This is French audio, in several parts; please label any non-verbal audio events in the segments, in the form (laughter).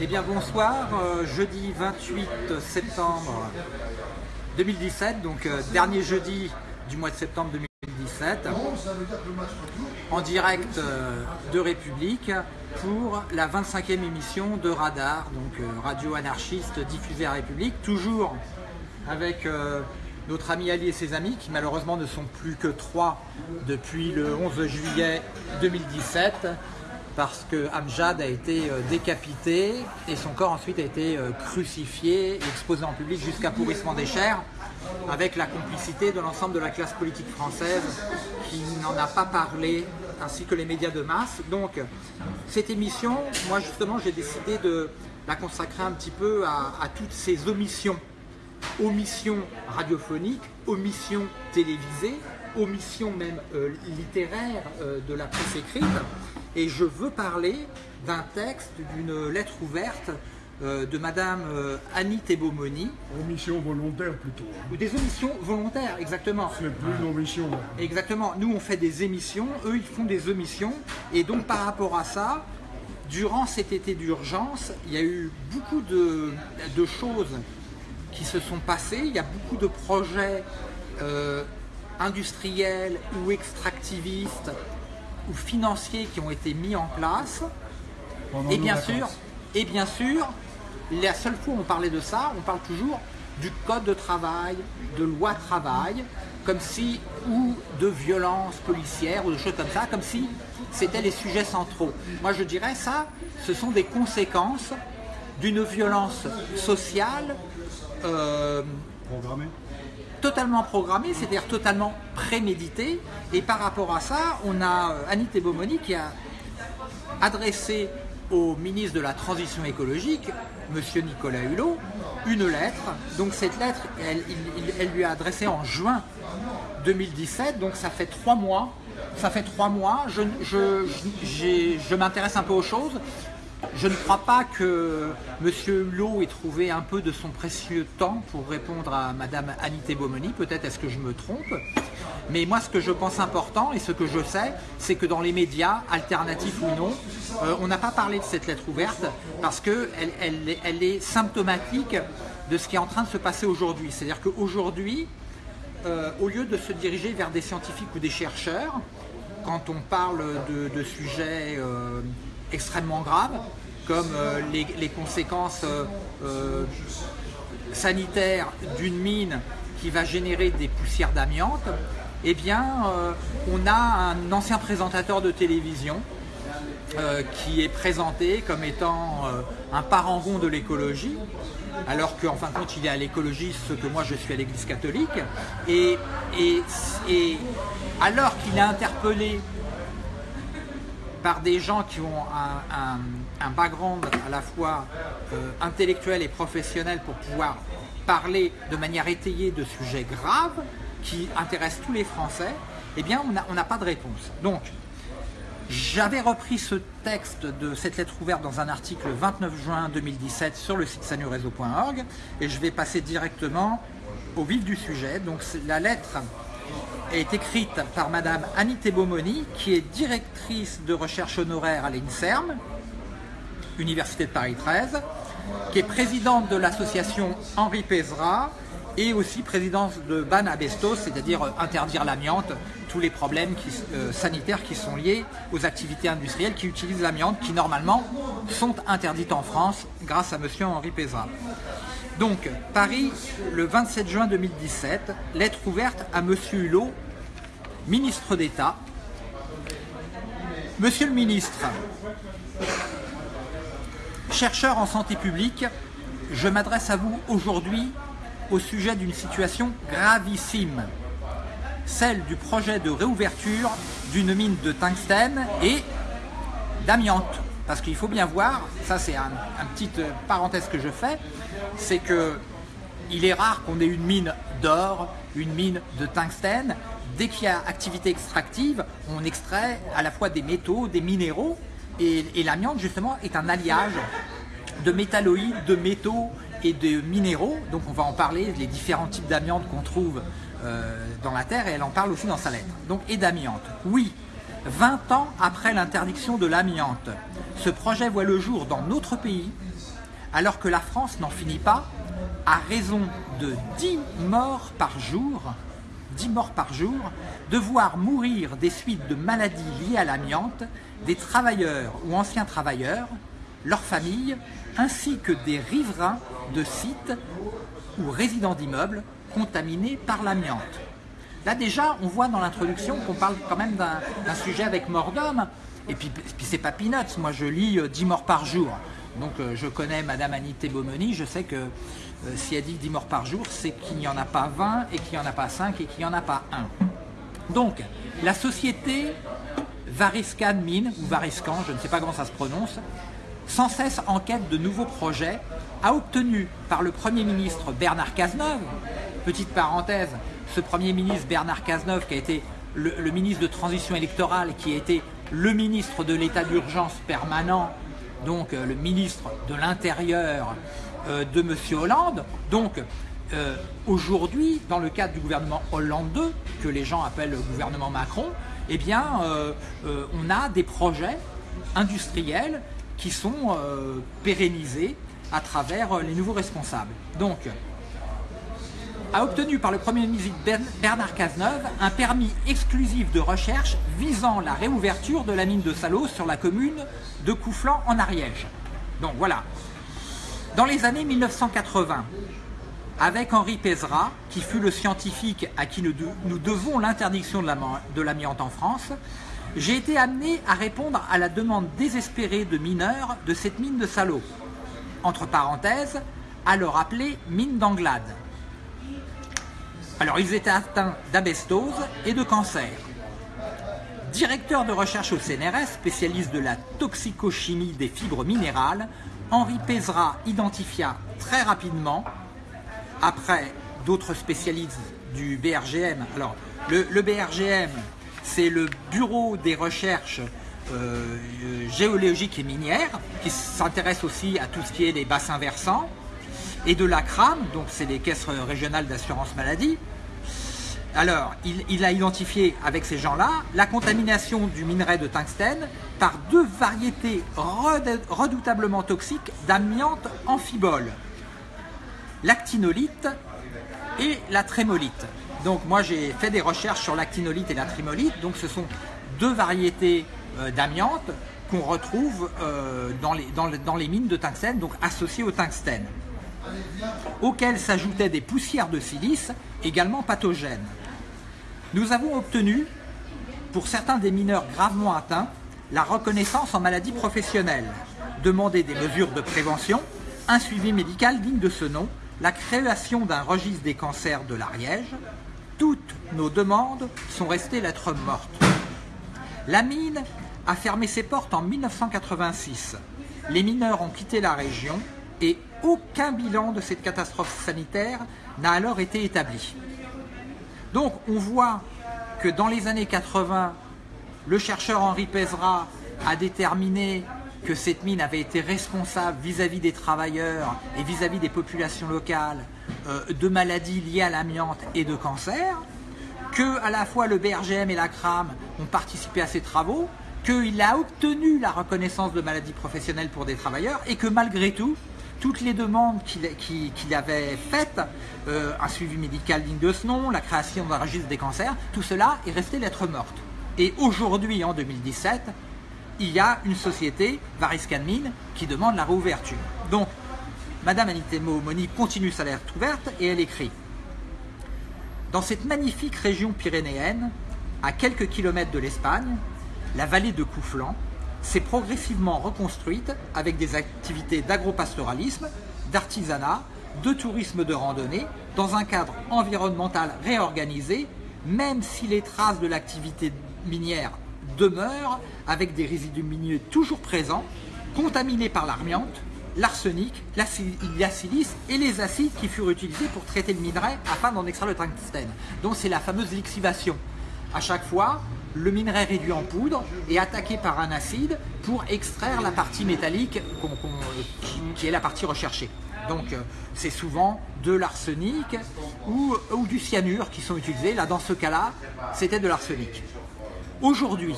Eh bien bonsoir, euh, jeudi 28 septembre 2017, donc euh, dernier jeudi du mois de septembre 2017, en direct euh, de République pour la 25e émission de Radar, donc radio anarchiste diffusée à République, toujours avec notre ami Ali et ses amis qui malheureusement ne sont plus que trois depuis le 11 juillet 2017 parce que Amjad a été euh, décapité et son corps ensuite a été euh, crucifié exposé en public jusqu'à pourrissement des chairs avec la complicité de l'ensemble de la classe politique française qui n'en a pas parlé ainsi que les médias de masse. Donc cette émission, moi justement j'ai décidé de la consacrer un petit peu à, toutes ces omissions omissions radiophoniques, omissions télévisées, omissions même euh, littéraires de la presse écrite. Et je veux parler d'un texte, d'une lettre ouverte euh, de Madame euh, Annie Thébomoni, Omission volontaire plutôt. hein. ou des omissions volontaires, exactement. Ce n'est plus une omission. Exactement. Nous, on fait des émissions, eux, ils font des omissions. Et donc, par rapport à ça, durant cet été d'urgence, il y a eu beaucoup de, de choses qui se sont passées. Il y a beaucoup de projets euh, industriels ou extractivistes ou financiers qui ont été mis en place. pendant Et bien sûr, et bien sûr, la seule fois où on parlait de ça, on parle toujours du code de travail, de loi travail, comme si, ou de violence policière, ou de choses comme ça, comme si c'était les sujets centraux. Moi je dirais ça, ce sont des conséquences d'une violence sociale euh, Programmé. Totalement programmée, c'est-à-dire totalement préméditée. Et par rapport à ça, on a euh, Annie Thébomoni qui a adressé au ministre de la Transition écologique, Monsieur Nicolas Hulot, une lettre. Donc cette lettre, elle, elle lui a adressé en juin 2017, donc ça fait trois mois. Ça fait trois mois, je, je, j'ai- je m'intéresse un peu aux choses. Je ne crois pas que M. Hulot ait trouvé un peu de son précieux temps pour répondre à Mme Annie Thébomoni. Peut-être est-ce que je me trompe. Mais moi, ce que je pense important et ce que je sais, c'est que dans les médias, alternatifs ou non, euh, on n'a pas parlé de cette lettre ouverte parce qu'elle elle, est- symptomatique de ce qui est en train de se passer aujourd'hui. C'est-à-dire qu'aujourd'hui, euh, au lieu de se diriger vers des scientifiques ou des chercheurs, quand on parle de, de sujets euh, extrêmement graves, comme euh, les, conséquences euh, euh, sanitaires d'une mine qui va générer des poussières d'amiante, eh bien, on a un ancien présentateur de télévision qui est présenté comme étant un parangon de l'écologie, alors qu'en fin de compte il est à l'écologie ce que moi je suis à l'église catholique, et, alors qu'il est interpellé par des gens qui ont un, un- un background à la fois euh, intellectuel et professionnel pour pouvoir parler de manière étayée de sujets graves qui intéressent tous les Français, eh bien on n'a pas de réponse. Donc, j'avais repris ce texte de cette lettre ouverte dans un article le 29 juin 2017 sur le site sanureseau.org et je vais passer directement au vif du sujet. Donc la lettre est écrite par Madame Annie Thébomoni qui est directrice de recherche honoraire à l'INSERM, Université de Paris 13, qui est présidente de l'association Henri Pézra et aussi présidente de Ban Abestos, c'est-à-dire euh, interdire l'amiante, tous les problèmes euh, sanitaires qui sont liés aux activités industrielles qui utilisent l'amiante, qui normalement sont interdites en France grâce à Monsieur Henri Pézra. Donc, Paris, le 27 juin 2017, lettre ouverte à Monsieur Hulot, ministre d'État. Monsieur le ministre, chercheur en santé publique, je m'adresse à vous aujourd'hui au sujet d'une situation gravissime, celle du projet de réouverture d'une mine de tungstène et d'amiante. Parce qu'il faut bien voir, ça c'est un, un petit euh, parenthèse que je fais, c'est que il est rare qu'on ait une mine d'or, une mine de tungstène. Dès qu'il y a activité extractive, on extrait à la fois des métaux, des minéraux, et, et l'amiante justement est un alliage de métalloïdes, de métaux et de minéraux. Donc on va en parler, les différents types d'amiante qu'on trouve euh, dans la Terre, et elle en parle aussi dans sa lettre. Donc et d'amiante. Oui, 20 ans après l'interdiction de l'amiante. Ce projet voit le jour dans notre pays, alors que la France n'en finit pas, à raison de 10 morts par jour, 10 morts par jour, de voir mourir des suites de maladies liées à l'amiante des travailleurs ou anciens travailleurs, leurs familles, ainsi que des riverains de sites ou résidents d'immeubles contaminés par l'amiante. Là déjà, on voit dans l'introduction qu'on parle quand même d'un sujet avec mort d'homme. Et puis, puis c'est pas peanuts, moi je lis euh, 10 morts par jour. Donc euh, je connais Madame Anité Beaumony, je sais que euh, si elle dit 10 morts par jour, c'est qu'il n'y en a pas 20 et qu'il n'y en a pas 5 et qu'il n'y en a pas 1. Donc la société Variscan Mine, ou Variscan, je ne sais pas comment ça se prononce, sans cesse en quête de nouveaux projets, a obtenu par le Premier ministre Bernard Cazeneuve, petite parenthèse, ce Premier ministre Bernard Cazeneuve qui a été le, ministre de transition électorale, qui a été le ministre de l'état d'urgence permanent, donc euh, le ministre de l'Intérieur euh, de M. Hollande. Donc euh, aujourd'hui, dans le cadre du gouvernement Hollande 2, que les gens appellent le gouvernement Macron, eh bien, on a des projets industriels qui sont euh, pérennisés à travers euh, les nouveaux responsables. Donc, a obtenu par le Premier ministre Bern- Bernard Cazeneuve un permis exclusif de recherche visant la réouverture de la mine de Salos sur la commune de Coufflan en Ariège. Donc voilà. Dans les années 1980, avec Henri Pézra, qui fut le scientifique à qui nous, de- nous devons l'interdiction de l'amiante en France, j'ai été amené à répondre à la demande désespérée de mineurs de cette mine de Salos, entre parenthèses, alors appelée mine d'Anglade. Alors ils étaient atteints d'abestose et de cancer. Directeur de recherche au CNRS, spécialiste de la toxicochimie des fibres minérales, Henri Pézra identifia très rapidement, après d'autres spécialistes du BRGM, alors le BRGM c'est le Bureau des recherches euh, géologiques et minières, qui s'intéresse aussi à tout ce qui est les bassins versants, et de l'ACRAM, donc c'est les caisses régionales d'assurance maladie, alors, il, a identifié avec ces gens-là la contamination du minerai de tungstène par deux variétés redou- redoutablement toxiques d'amiante amphibole, l'actinolite et la trémolite. Donc moi j'ai fait des recherches sur l'actinolite et la trémolite, donc ce sont deux variétés euh, d'amiante qu'on retrouve euh, dans les mines de tungstène, donc associées au tungstène auxquelles s'ajoutaient des poussières de silice également pathogènes. Nous avons obtenu, pour certains des mineurs gravement atteints, la reconnaissance en maladie professionnelle, demander des mesures de prévention, un suivi médical digne de ce nom, la création d'un registre des cancers de l'Ariège. Toutes nos demandes sont restées lettres mortes. La mine a fermé ses portes en 1986. Les mineurs ont quitté la région et aucun bilan de cette catastrophe sanitaire n'a alors été établi. Donc on voit que dans les années 80, le chercheur Henri Pézra a déterminé que cette mine avait été responsable vis-à-vis des travailleurs et vis-à-vis des populations locales de maladies liées à l'amiante et de cancer, que à la fois le BRGM et la CRAM ont participé à ces travaux, qu'il a obtenu la reconnaissance de maladie professionnelle pour des travailleurs et que malgré tout, toutes les demandes qu'il avait faites, euh, un suivi médical digne de ce nom, la création d'un registre des cancers, tout cela est resté lettre morte. Et aujourd'hui, en 2017, il y a une société, Variscan Mine, qui demande la réouverture. Donc, Madame Moni continue sa lettre ouverte et elle écrit. Dans cette magnifique région pyrénéenne, à quelques kilomètres de l'Espagne, la vallée de Coufflan s'est progressivement reconstruite avec des activités d'agropastoralisme, d'artisanat, de tourisme de randonnée, dans un cadre environnemental réorganisé, même si les traces de l'activité minière demeurent avec des résidus miniers toujours présents, contaminés par l'amiante, l'arsenic, la, si- la silice et les acides qui furent utilisés pour traiter le minerai afin d'en extraire le tungstène. Donc c'est la fameuse lixivation. À chaque fois, le minerai réduit en poudre est attaqué par un acide pour extraire la partie métallique qui, qui est la partie recherchée. Donc euh, c'est souvent de l'arsenic ou, ou du cyanure qui sont utilisés. Là dans ce cas-là, c'était de l'arsenic. Aujourd'hui,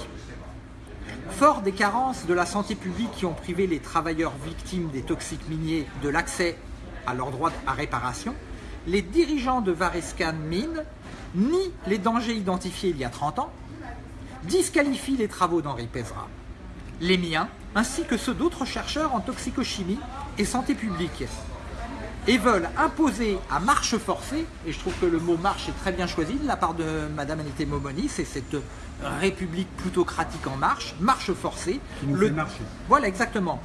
Fort des carences de la santé publique qui ont privé les travailleurs victimes des toxiques miniers de l'accès à leur droit à réparation, les dirigeants de Varescan Mine nient les dangers identifiés il y a 30 ans, disqualifient les travaux d'Henri Pézra, les miens, ainsi que ceux d'autres chercheurs en toxicochimie et santé publique, et veulent imposer à marche forcée, et je trouve que le mot marche est très bien choisi de la part de Madame Anité Momoni, c'est cette république plutocratique en marche, marche forcée. Qui nous le- fait marcher. Voilà, exactement.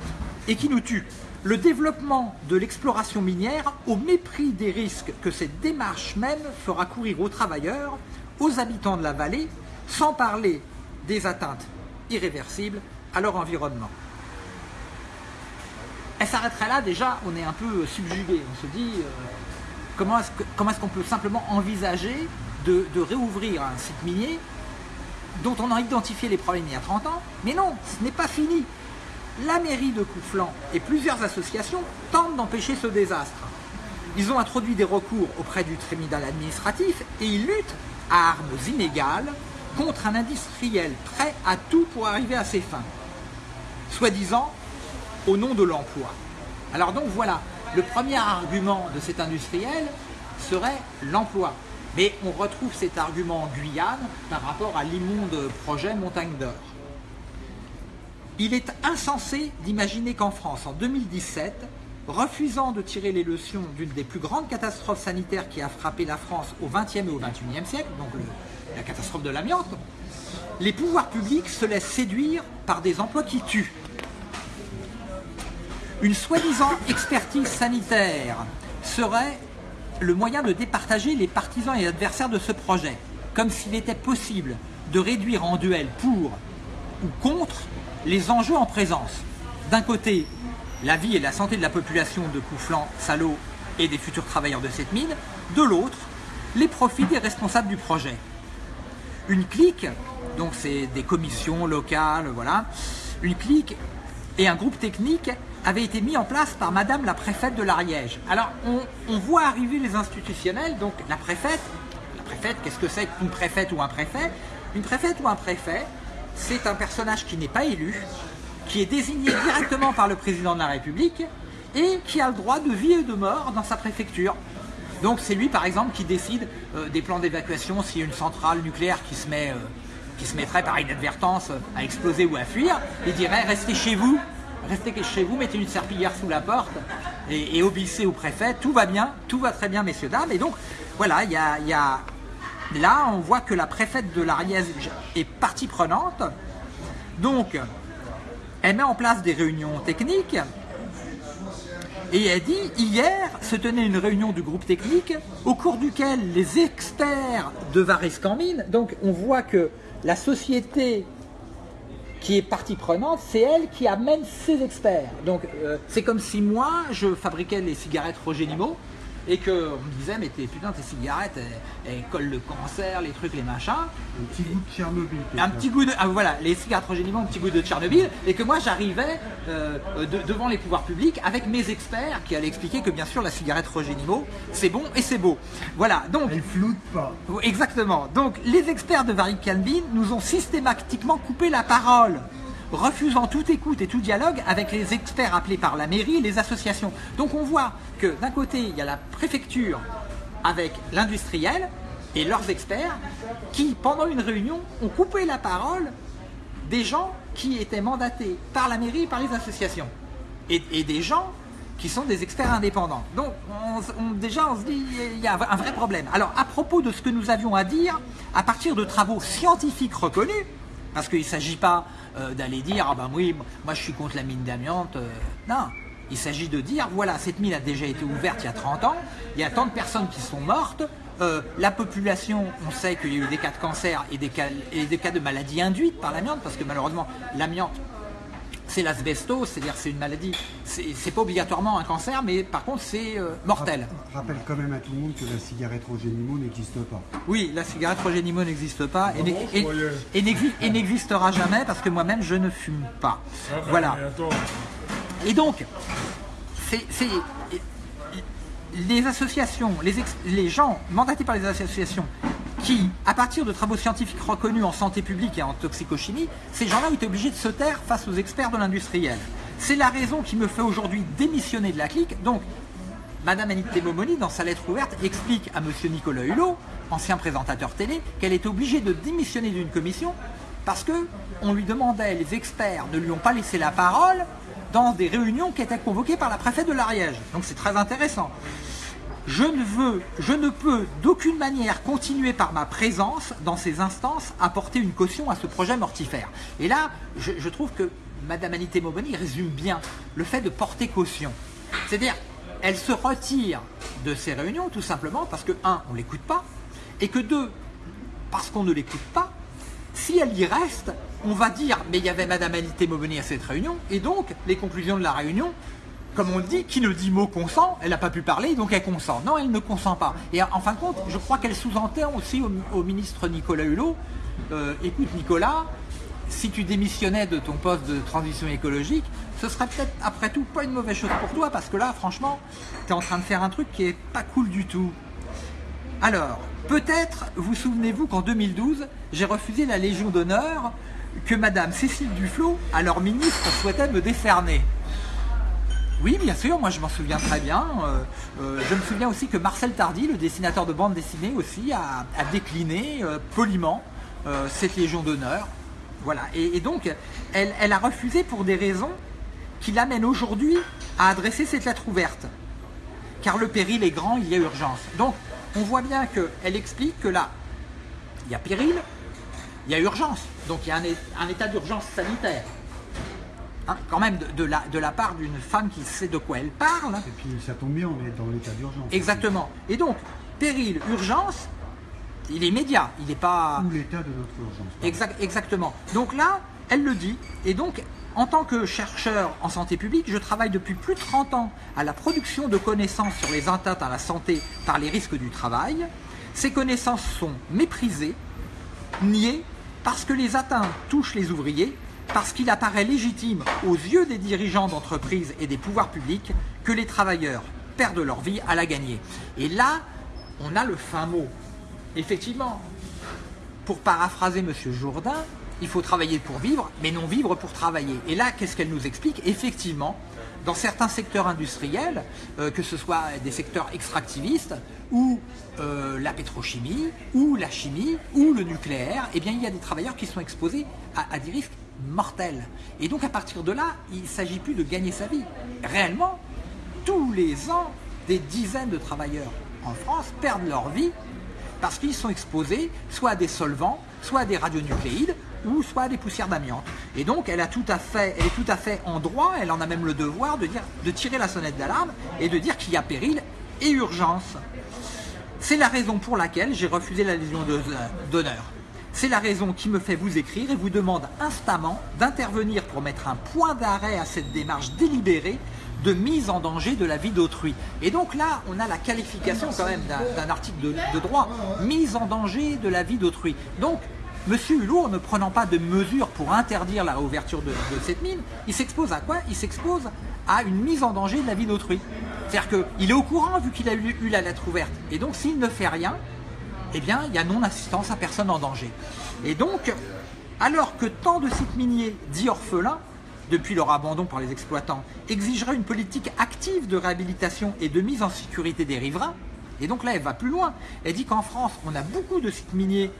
Et qui nous tue. Le développement de l'exploration minière au mépris des risques que cette démarche même fera courir aux travailleurs, aux habitants de la vallée, sans parler des atteintes irréversibles à leur environnement. Elle s'arrêterait là, déjà, on est un peu subjugué. On se dit, euh, comment est-ce qu'on peut simplement envisager de, de réouvrir un site minier dont on a identifié les problèmes il y a 30 ans Mais non, ce n'est pas fini. La mairie de Couflan et plusieurs associations tentent d'empêcher ce désastre. Ils ont introduit des recours auprès du tribunal administratif et ils luttent à armes inégales contre un industriel prêt à tout pour arriver à ses fins soi-disant au nom de l'emploi. Alors donc voilà, le premier argument de cet industriel serait l'emploi. Mais on retrouve cet argument en Guyane par rapport à l'immonde projet Montagne d'Or. Il est insensé d'imaginer qu'en France, en 2017, refusant de tirer les leçons d'une des plus grandes catastrophes sanitaires qui a frappé la France au XXe et au XXIe siècle, donc la catastrophe de l'amiante, les pouvoirs publics se laissent séduire par des emplois qui tuent. Une soi-disant expertise sanitaire serait le moyen de départager les partisans et adversaires de ce projet, comme s'il était possible de réduire en duel pour ou contre les enjeux en présence. D'un côté, la vie et la santé de la population de Couflan, Salot et des futurs travailleurs de cette mine, de l'autre, les profits des responsables du projet. Une clique, donc c'est des commissions locales, voilà, une clique et un groupe technique avaient été mis en place par Madame la préfète de l'Ariège. Alors on, voit arriver les institutionnels, donc la préfète, la préfète, qu'est-ce que c'est qu'une préfète ou un préfet? Une préfète ou un préfet, c'est un personnage qui n'est pas élu, qui est désigné (coughs) directement par le président de la République et qui a le droit de vie et de mort dans sa préfecture. Donc c'est lui par exemple qui décide euh, des plans d'évacuation a une centrale nucléaire qui se, euh, mettrait par inadvertance euh, à exploser ou à fuir. Il dirait restez chez vous, restez chez vous, mettez une serpillière sous la porte et, obéissez au préfet, tout va bien, tout va très bien messieurs, dames. Et donc voilà, il y a, là on voit que la préfète de l'Ariège est partie prenante. Donc elle met en place des réunions techniques et elle dit hier se tenait une réunion du groupe technique au cours duquel les experts de Varescan-Mine, donc on voit que la société qui est partie prenante, c'est elle qui amène ses experts. Donc euh, c'est comme si moi je fabriquais les cigarettes Roger et qu'on me disait mais t'es, putain tes cigarettes elles, elles collent le cancer, les trucs, les machins. Un petit goût de Tchernobyl. Un petit goût de. Ah, voilà, les cigarettes Roger un petit goût de Tchernobyl, et que moi j'arrivais euh, de- devant les pouvoirs publics avec mes experts qui allaient expliquer que bien sûr la cigarette Roger Nimo, c'est bon et c'est beau. Voilà, donc. Elle floute pas. Exactement. Donc les experts de Varik Calvin nous ont systématiquement coupé la parole, refusant toute écoute et tout dialogue avec les experts appelés par la mairie et les associations. Donc on voit que d'un côté, il y a la préfecture avec l'industriel et leurs experts qui, pendant une réunion, ont coupé la parole des gens qui étaient mandatés par la mairie et par les associations. Et, des gens qui sont des experts indépendants. Donc déjà on se dit il y a un vrai problème. Alors à propos de ce que nous avions à dire, à partir de travaux scientifiques reconnus, parce qu'il ne s'agit pas euh, d'aller dire ah ben oui moi je suis contre la mine d'amiante, euh, non. Il s'agit de dire voilà cette mine a déjà été ouverte il y a 30 ans, il y a tant de personnes qui sont mortes, euh, la population, on sait qu'il y a eu des cas de cancer et des cas, et des cas de maladies induites par l'amiante, parce que malheureusement, l'amiante, c'est l'asbestose, c'est-à-dire c'est une maladie, c'est pas obligatoirement un cancer, mais par contre c'est euh, mortel. Rappelle quand même à tout le monde que la cigarette Roger Nimo n'existe pas. Oui, la cigarette Roger Nimo n'existe pas et n'existera jamais parce que moi-même je ne fume pas. Voilà. Et donc, c'est- les associations, les, ex- les gens mandatés par les associations qui, à partir de travaux scientifiques reconnus en santé publique et en toxicochimie, ces gens-là ont été obligés de se taire face aux experts de l'industriel. C'est la raison qui me fait aujourd'hui démissionner de la clique. Donc, Madame Annick Temomoni, dans sa lettre ouverte, explique à Monsieur Nicolas Hulot, ancien présentateur télé, qu'elle est obligée de démissionner d'une commission parce que on lui demandait, les experts ne lui ont pas laissé la parole dans des réunions qui étaient convoquées par la préfète de l'Ariège. Donc c'est très intéressant. Je ne veux, je ne peux d'aucune manière continuer par ma présence dans ces instances à porter une caution à ce projet mortifère. Et là, je, trouve que Madame Anité Moboni résume bien le fait de porter caution. C'est-à-dire, elle se retire de ces réunions tout simplement parce que, un, on ne l'écoute pas, et que deux, parce qu'on ne l'écoute pas, si elle y reste, on va dire, mais il y avait Madame Anité Moboni à cette réunion, et donc les conclusions de la réunion comme on dit, qui ne dit mot consent, elle n'a pas pu parler, donc elle consent. Non, elle ne consent pas. Et en fin de compte, je crois qu'elle sous-entend aussi au, ministre Nicolas Hulot, euh, écoute Nicolas, si tu démissionnais de ton poste de transition écologique, ce serait peut-être après tout pas une mauvaise chose pour toi, parce que là, franchement, tu es en train de faire un truc qui est pas cool du tout. Alors, peut-être vous souvenez-vous qu'en 2012, j'ai refusé la Légion d'honneur que Madame Cécile Duflot, alors ministre, souhaitait me décerner. Oui, bien sûr, moi je m'en souviens très bien. Euh, euh, je me souviens aussi que Marcel Tardy, le dessinateur de bande dessinée aussi, a, décliné euh, poliment cette Légion d'honneur. Voilà, et, donc elle, a refusé pour des raisons qui l'amènent aujourd'hui à adresser cette lettre ouverte. Car le péril est grand, il y a urgence. Donc on voit bien qu'elle explique que là, il y a péril, il y a urgence. Donc il y a un état d'urgence sanitaire. Hein, quand même de, la, de la part d'une femme qui sait de quoi elle parle. Et puis ça tombe bien, on est dans l'état d'urgence. Exactement. Et donc, péril, urgence, il est immédiat, il n'est pas... Ou l'état de notre urgence. Exact, exactement. Donc là, elle le dit, et donc en tant que chercheur en santé publique, je travaille depuis plus de 30 ans à la production de connaissances sur les atteintes à la santé par les risques du travail. Ces connaissances sont méprisées, niées, parce que les atteintes touchent les ouvriers parce qu'il apparaît légitime aux yeux des dirigeants d'entreprises et des pouvoirs publics que les travailleurs perdent leur vie à la gagner. Et là, on a le fin mot. Effectivement, pour paraphraser M. Jourdain, il faut travailler pour vivre, mais non vivre pour travailler. Et là, qu'est-ce qu'elle nous explique Effectivement, dans certains secteurs industriels, euh, que ce soit des secteurs extractivistes, ou euh, la pétrochimie, ou la chimie, ou le nucléaire, eh bien, il y a des travailleurs qui sont exposés à des risques mortel. Et donc à partir de là, il ne s'agit plus de gagner sa vie. Réellement, tous les ans, des dizaines de travailleurs en France perdent leur vie parce qu'ils sont exposés soit à des solvants, soit à des radionucléides, ou soit à des poussières d'amiante. Et donc elle, a tout à fait, elle est tout à fait en droit, elle en a même le devoir de, dire, de tirer la sonnette d'alarme et de dire qu'il y a péril et urgence. C'est la raison pour laquelle j'ai refusé la légion d'honneur. C'est la raison qui me fait vous écrire et vous demande instamment d'intervenir pour mettre un point d'arrêt à cette démarche délibérée de mise en danger de la vie d'autrui. Et donc là, on a la qualification quand même d'un article de, droit, mise en danger de la vie d'autrui. Donc, M. Hulot, ne prenant pas de mesures pour interdire la réouverture de, cette mine, il s'expose à quoi? Il s'expose à une mise en danger de la vie d'autrui. C'est-à-dire qu'il est au courant vu qu'il a eu la lettre ouverte. Et donc, s'il ne fait rien, eh bien, il y a non-assistance à personne en danger. Et donc, alors que tant de sites miniers dits orphelins, depuis leur abandon par les exploitants, exigeraient une politique active de réhabilitation et de mise en sécurité des riverains, et donc là, elle va plus loin. Elle dit qu'en France, on a beaucoup de sites miniers,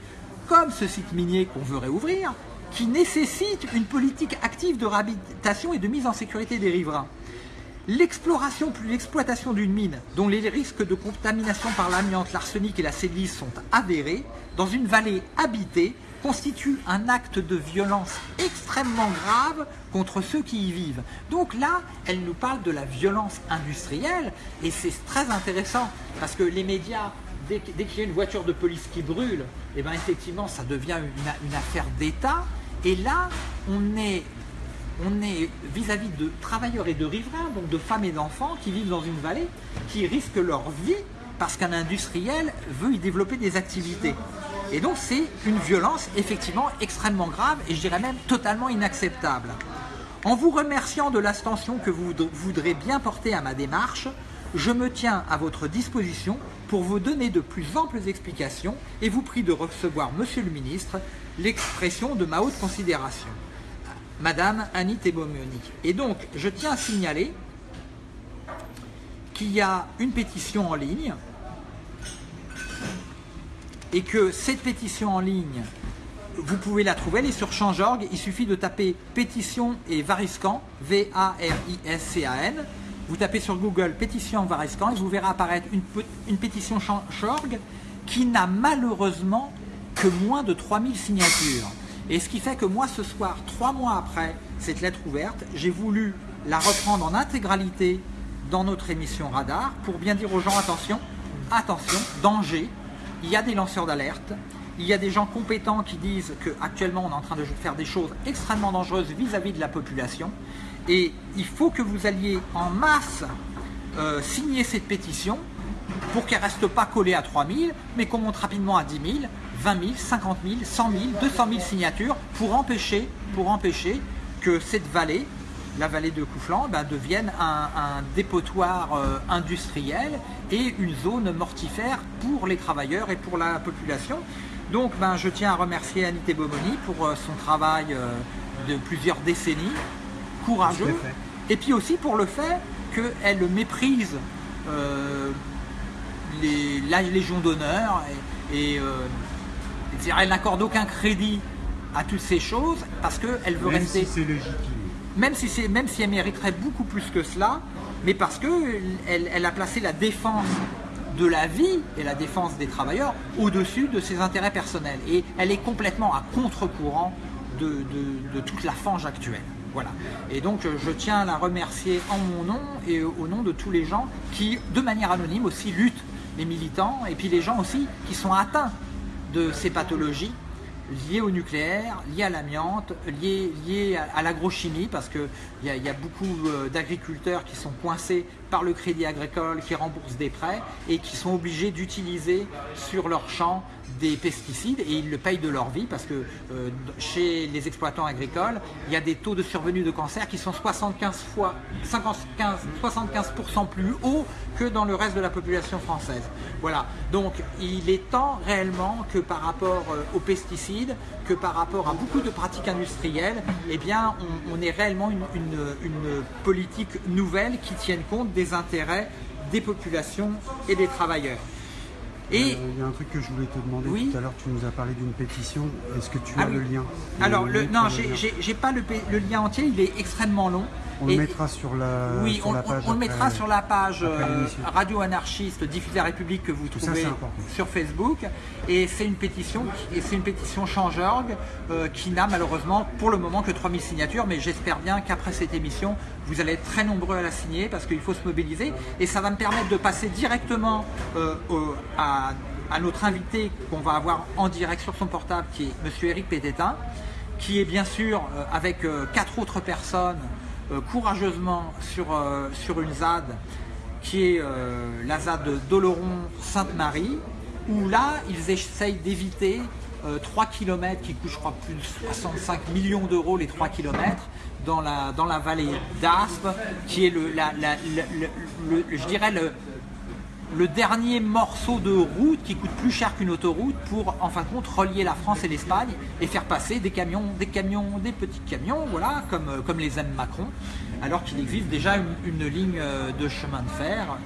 comme ce site minier qu'on veut réouvrir, qui nécessitent une politique active de réhabilitation et de mise en sécurité des riverains. L'exploration plus l'exploitation d'une mine, dont les risques de contamination par l'amiante, l'arsenic et la silice sont avérés, dans une vallée habitée, constitue un acte de violence extrêmement grave contre ceux qui y vivent. Donc là, elle nous parle de la violence industrielle, et c'est très intéressant, parce que les médias, dès, qu'il y a une voiture de police qui brûle, et eh bien effectivement, ça devient une affaire d'État, et là, on est on est vis-à-vis de travailleurs et de riverains, donc de femmes et d'enfants qui vivent dans une vallée, qui risquent leur vie parce qu'un industriel veut y développer des activités. Et donc c'est une violence effectivement extrêmement grave et je dirais même totalement inacceptable. En vous remerciant de l'attention que vous voudrez bien porter à ma démarche, Je me tiens à votre disposition pour vous donner de plus amples explications et vous prie de recevoir, Monsieur le ministre, l'expression de ma haute considération. Madame Annie Tebomoni. Et donc, je tiens à signaler qu'il y a une pétition en ligne et que cette pétition en ligne, vous pouvez la trouver, elle est sur Change.org, il suffit de taper pétition et Variscan, V-A-R-I-S-C-A-N, vous tapez sur Google pétition Variscan et vous verrez apparaître une, une pétition Change.org qui n'a malheureusement que moins de 3000 signatures. Et ce qui fait que moi, ce soir, trois mois après cette lettre ouverte, j'ai voulu la reprendre en intégralité dans notre émission Radar pour bien dire aux gens, attention, attention, danger, il y a des lanceurs d'alerte, il y a des gens compétents qui disent qu'actuellement on est en train de faire des choses extrêmement dangereuses vis-à-vis de la population. Et il faut que vous alliez en masse euh, signer cette pétition pour qu'elle ne reste pas collée à 3000 mais qu'on monte rapidement à 10 000, 20 000, 50 000, 100 000, 200 000 signatures pour empêcher, pour empêcher que cette vallée, la vallée de Couflan, ben, devienne un, dépotoir euh, industriel et une zone mortifère pour les travailleurs et pour la population. Donc ben, je tiens à remercier Anité Bomoni pour euh, son travail euh, de plusieurs décennies, courageux, et puis aussi pour le fait qu'elle méprise les, la Légion d'honneur et, et elle n'accorde aucun crédit à toutes ces choses parce qu'elle veut même rester... Si c'est légitime. Même si, même si elle mériterait beaucoup plus que cela, mais parce qu'elle elle a placé la défense de la vie et la défense des travailleurs au-dessus de ses intérêts personnels. Et elle est complètement à contre-courant de, de, toute la fange actuelle. Voilà. Et donc je tiens à la remercier en mon nom et au nom de tous les gens qui, de manière anonyme aussi, luttent, les militants, et puis les gens aussi qui sont atteints de ces pathologies liées au nucléaire, liées à l'amiante, liées, à, l'agrochimie, parce qu'il y, y, a beaucoup euh, d'agriculteurs qui sont coincés par le crédit agricole, qui remboursent des prêts et qui sont obligés d'utiliser sur leur champ des pesticides et ils le payent de leur vie parce que euh, chez les exploitants agricoles, il y a des taux de survenue de cancer qui sont 75 fois 75, 75% plus hauts que dans le reste de la population française. Voilà, donc il est temps réellement que par rapport euh, aux pesticides, que par rapport à beaucoup de pratiques industrielles, eh bien on, ait réellement une, une politique nouvelle qui tienne compte des intérêts des populations et des travailleurs. Et euh, il y a un truc que je voulais te demander. Tout à l'heure, tu nous as parlé d'une pétition. Est-ce que tu as ah le lien? Alors, le, non, j'ai pas le, le, lien entier, il est extrêmement long. On le mettra sur la, oui, on, page. On, le mettra sur la page euh, Radio Anarchiste Diffusée la République que vous trouvez sur Facebook. Et c'est une pétition, et c'est une pétition Change.org euh, qui n'a malheureusement pour le moment que 3000 signatures, mais j'espère bien qu'après cette émission, vous allez être très nombreux à la signer parce qu'il faut se mobiliser et ça va me permettre de passer directement euh, à, notre invité qu'on va avoir en direct sur son portable qui est Monsieur Eric Pététin qui est bien sûr avec quatre autres personnes courageusement sur, euh, sur une ZAD qui est euh, la ZAD Doloron-Sainte-Marie, où là, ils essayent d'éviter 3 km qui coûtent, je crois, plus de 65 millions d'euros les 3 km dans la, la vallée d'Aspe, qui est le, le, je dirais le, le dernier morceau de route qui coûte plus cher qu'une autoroute pour en fin de compte relier la France et l'Espagne et faire passer des camions, des camions, des petits camions, voilà, comme, euh, les aime Macron, alors qu'il existe déjà une, ligne euh, de chemin de fer.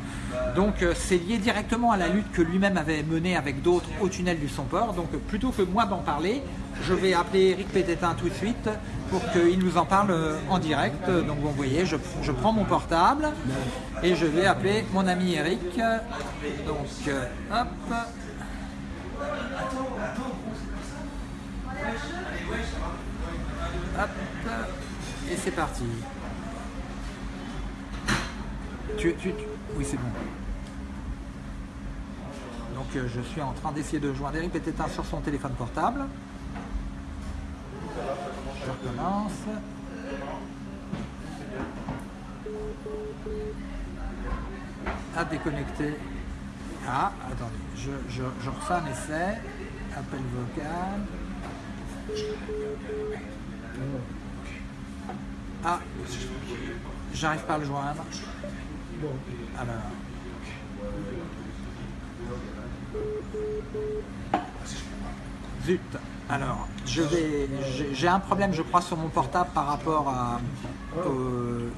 Donc euh, c'est lié directement à la lutte que lui-même avait menée avec d'autres au tunnel du Somport. Donc plutôt que moi d'en parler, je vais appeler Eric Pététin tout de suite pour qu'il nous en parle euh, en direct. Donc vous voyez, je, prends mon portable et je vais appeler mon ami Eric. Donc euh, hop. Hop. Et c'est parti. Oui, c'est bon. Donc euh, je suis en train d'essayer de joindre Eric Pététin sur son téléphone portable. Je recommence. À déconnecter. Ah, attendez, je, je, refais un essai. Appel vocal. Ah, j'arrive pas à le joindre. Alors, Zut. Alors, je vais, j'ai un problème, je crois, sur mon portable par rapport à,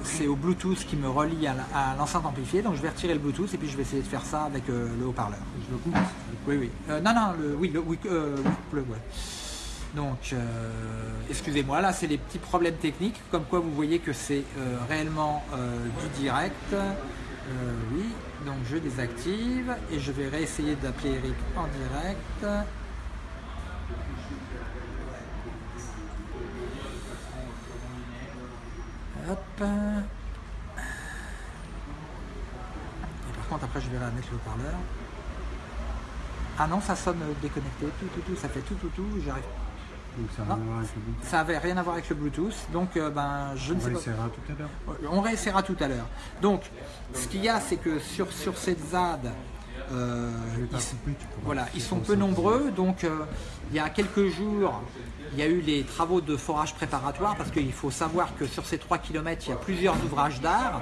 c'est au Bluetooth qui me relie à l'enceinte amplifiée. Donc, je vais retirer le Bluetooth et puis je vais essayer de faire ça avec euh, le haut-parleur. Je le coupe Oui, oui. Euh, non, non, le, oui, le, oui, euh, Donc, excusez-moi, là, c'est les petits problèmes techniques. Comme quoi, vous voyez que c'est réellement du direct. oui, donc je désactive et je vais réessayer d'appeler Eric en direct. Hop. Et par contre, après, je vais la mettre le haut-parleur. Ah non, ça sonne déconnecté, tout, tout, tout, ça fait tout, tout, tout, j'arrive. Donc ça n'a rien à voir avec le Bluetooth. Ça avait rien à voir avec le Bluetooth, donc euh, ben je on ne sais pas. On tout à l'heure. On réessayera tout à l'heure. Donc, ce qu'il y a, c'est que sur, sur cette ZAD, euh, ils, voilà, ils sont peu nombreux, donc euh, il y a quelques jours, il y a eu les travaux de forage préparatoire parce qu'il faut savoir que sur ces 3 km, il y a plusieurs ouvrages d'art,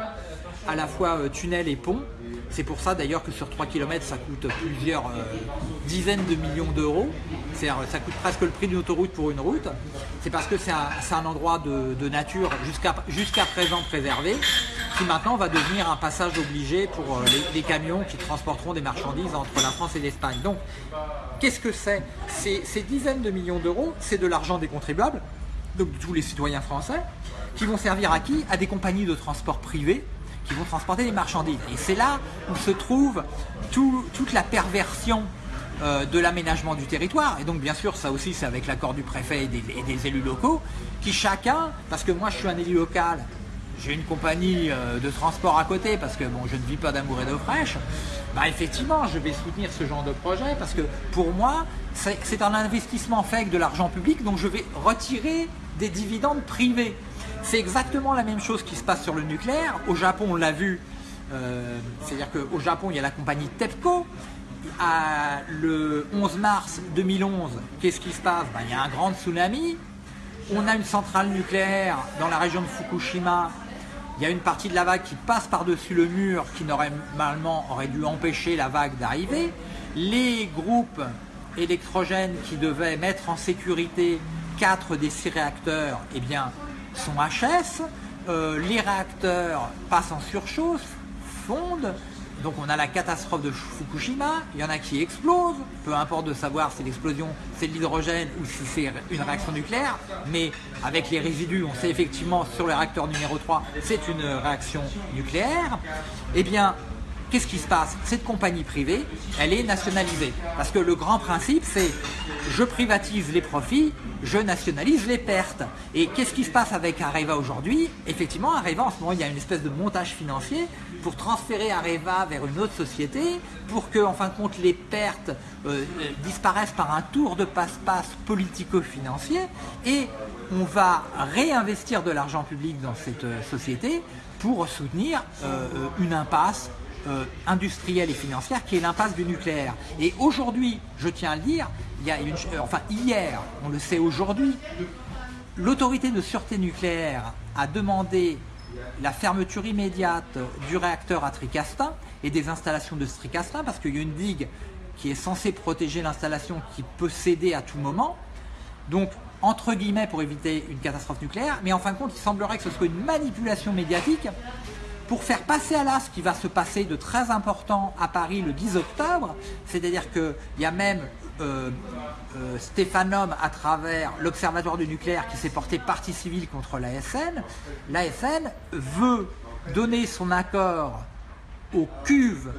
à la fois euh, tunnels et ponts. C'est pour ça d'ailleurs que sur 3 km, ça coûte plusieurs euh, dizaines de millions d'euros. Ça coûte presque le prix d'une autoroute pour une route. C'est parce que c'est un, endroit de, nature jusqu'à présent préservé, qui maintenant va devenir un passage obligé pour euh, les, camions qui transporteront des marchandises entre la France et l'Espagne. Donc, qu'est-ce que c'est? Ces dizaines de millions d'euros, c'est de l'argent des contribuables, donc de tous les citoyens français, qui vont servir à qui? À des compagnies de transport privées qui vont transporter des marchandises. Et c'est là où se trouve toute la perversion euh, de l'aménagement du territoire. Et donc bien sûr, ça aussi c'est avec l'accord du préfet et des, élus locaux, qui chacun, parce que moi je suis un élu local, j'ai une compagnie euh, de transport à côté, parce que bon, je ne vis pas d'amour et d'eau fraîche, bah effectivement, je vais soutenir ce genre de projet, parce que pour moi, c'est un investissement fait avec de l'argent public, donc je vais retirer des dividendes privés. C'est exactement la même chose qui se passe sur le nucléaire. Au Japon, on l'a vu, euh, c'est-à-dire qu'au Japon, il y a la compagnie TEPCO. Le 11 mars 2011, qu'est-ce qui se passe? Ben, Il y a un grand tsunami. On a une centrale nucléaire dans la région de Fukushima. Il y a une partie de la vague qui passe par-dessus le mur qui normalement aurait dû empêcher la vague d'arriver. Les groupes électrogènes qui devaient mettre en sécurité quatre des six réacteurs, eh bien, sont HS, euh, les réacteurs passent en surchauffe, fondent, donc on a la catastrophe de Fukushima, il y en a qui explosent, peu importe de savoir si l'explosion c'est de l'hydrogène ou si c'est une réaction nucléaire, mais avec les résidus, on sait effectivement sur le réacteur numéro 3, c'est une réaction nucléaire, eh bien qu'est-ce qui se passe? Cette compagnie privée, elle est nationalisée. Parce que le grand principe, c'est je privatise les profits, je nationalise les pertes. Et qu'est-ce qui se passe avec Areva aujourd'hui? Effectivement, Areva, en ce moment, il y a une espèce de montage financier pour transférer Areva vers une autre société, pour que, en fin de compte, les pertes euh, euh, disparaissent par un tour de passe-passe politico-financier. Et on va réinvestir de l'argent public dans cette euh, société pour soutenir une impasse euh, industrielle et financière qui est l'impasse du nucléaire. Et aujourd'hui, je tiens à le dire, il y a une, euh, enfin hier, on le sait aujourd'hui, l'autorité de sûreté nucléaire a demandé la fermeture immédiate du réacteur à Tricastin et des installations de Tricastin parce qu'il y a une digue qui est censée protéger l'installation qui peut céder à tout moment. Donc, entre guillemets, pour éviter une catastrophe nucléaire, mais en fin de compte, il semblerait que ce soit une manipulation médiatique pour faire passer à l'as ce qui va se passer de très important à Paris le 10 octobre, c'est-à-dire qu'il y a même euh, euh, Stéphanum à travers l'Observatoire du nucléaire qui s'est porté partie civile contre l'ASN. L'ASN veut donner son accord aux cuves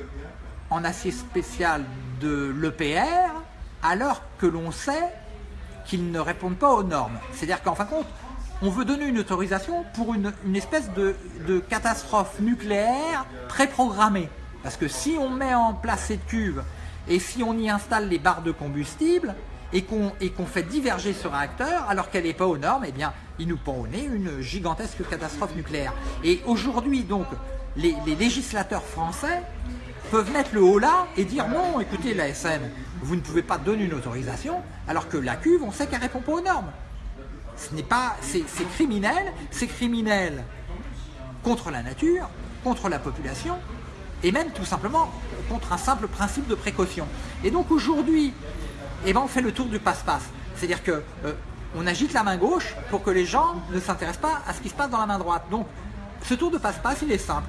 en acier spécial de l'EPR alors que l'on sait qu'ils ne répondent pas aux normes. C'est-à-dire qu'en fin de compte, on veut donner une autorisation pour une, espèce de, catastrophe nucléaire préprogrammée. Parce que si on met en place cette cuve et si on y installe les barres de combustible et qu'on fait diverger ce réacteur alors qu'elle n'est pas aux normes, eh bien, il nous pend au nez une gigantesque catastrophe nucléaire. Et aujourd'hui, donc, les, législateurs français peuvent mettre le haut là et dire non, écoutez, la SN, vous ne pouvez pas donner une autorisation alors que la cuve, on sait qu'elle répond pas aux normes. Ce n'est pas, c'est criminel, c'est criminel contre la nature, contre la population, et même tout simplement contre un simple principe de précaution. Et donc aujourd'hui, eh ben, on fait le tour du passe-passe. C'est-à-dire que euh, on agite la main gauche pour que les gens ne s'intéressent pas à ce qui se passe dans la main droite. Donc ce tour de passe-passe, il est simple.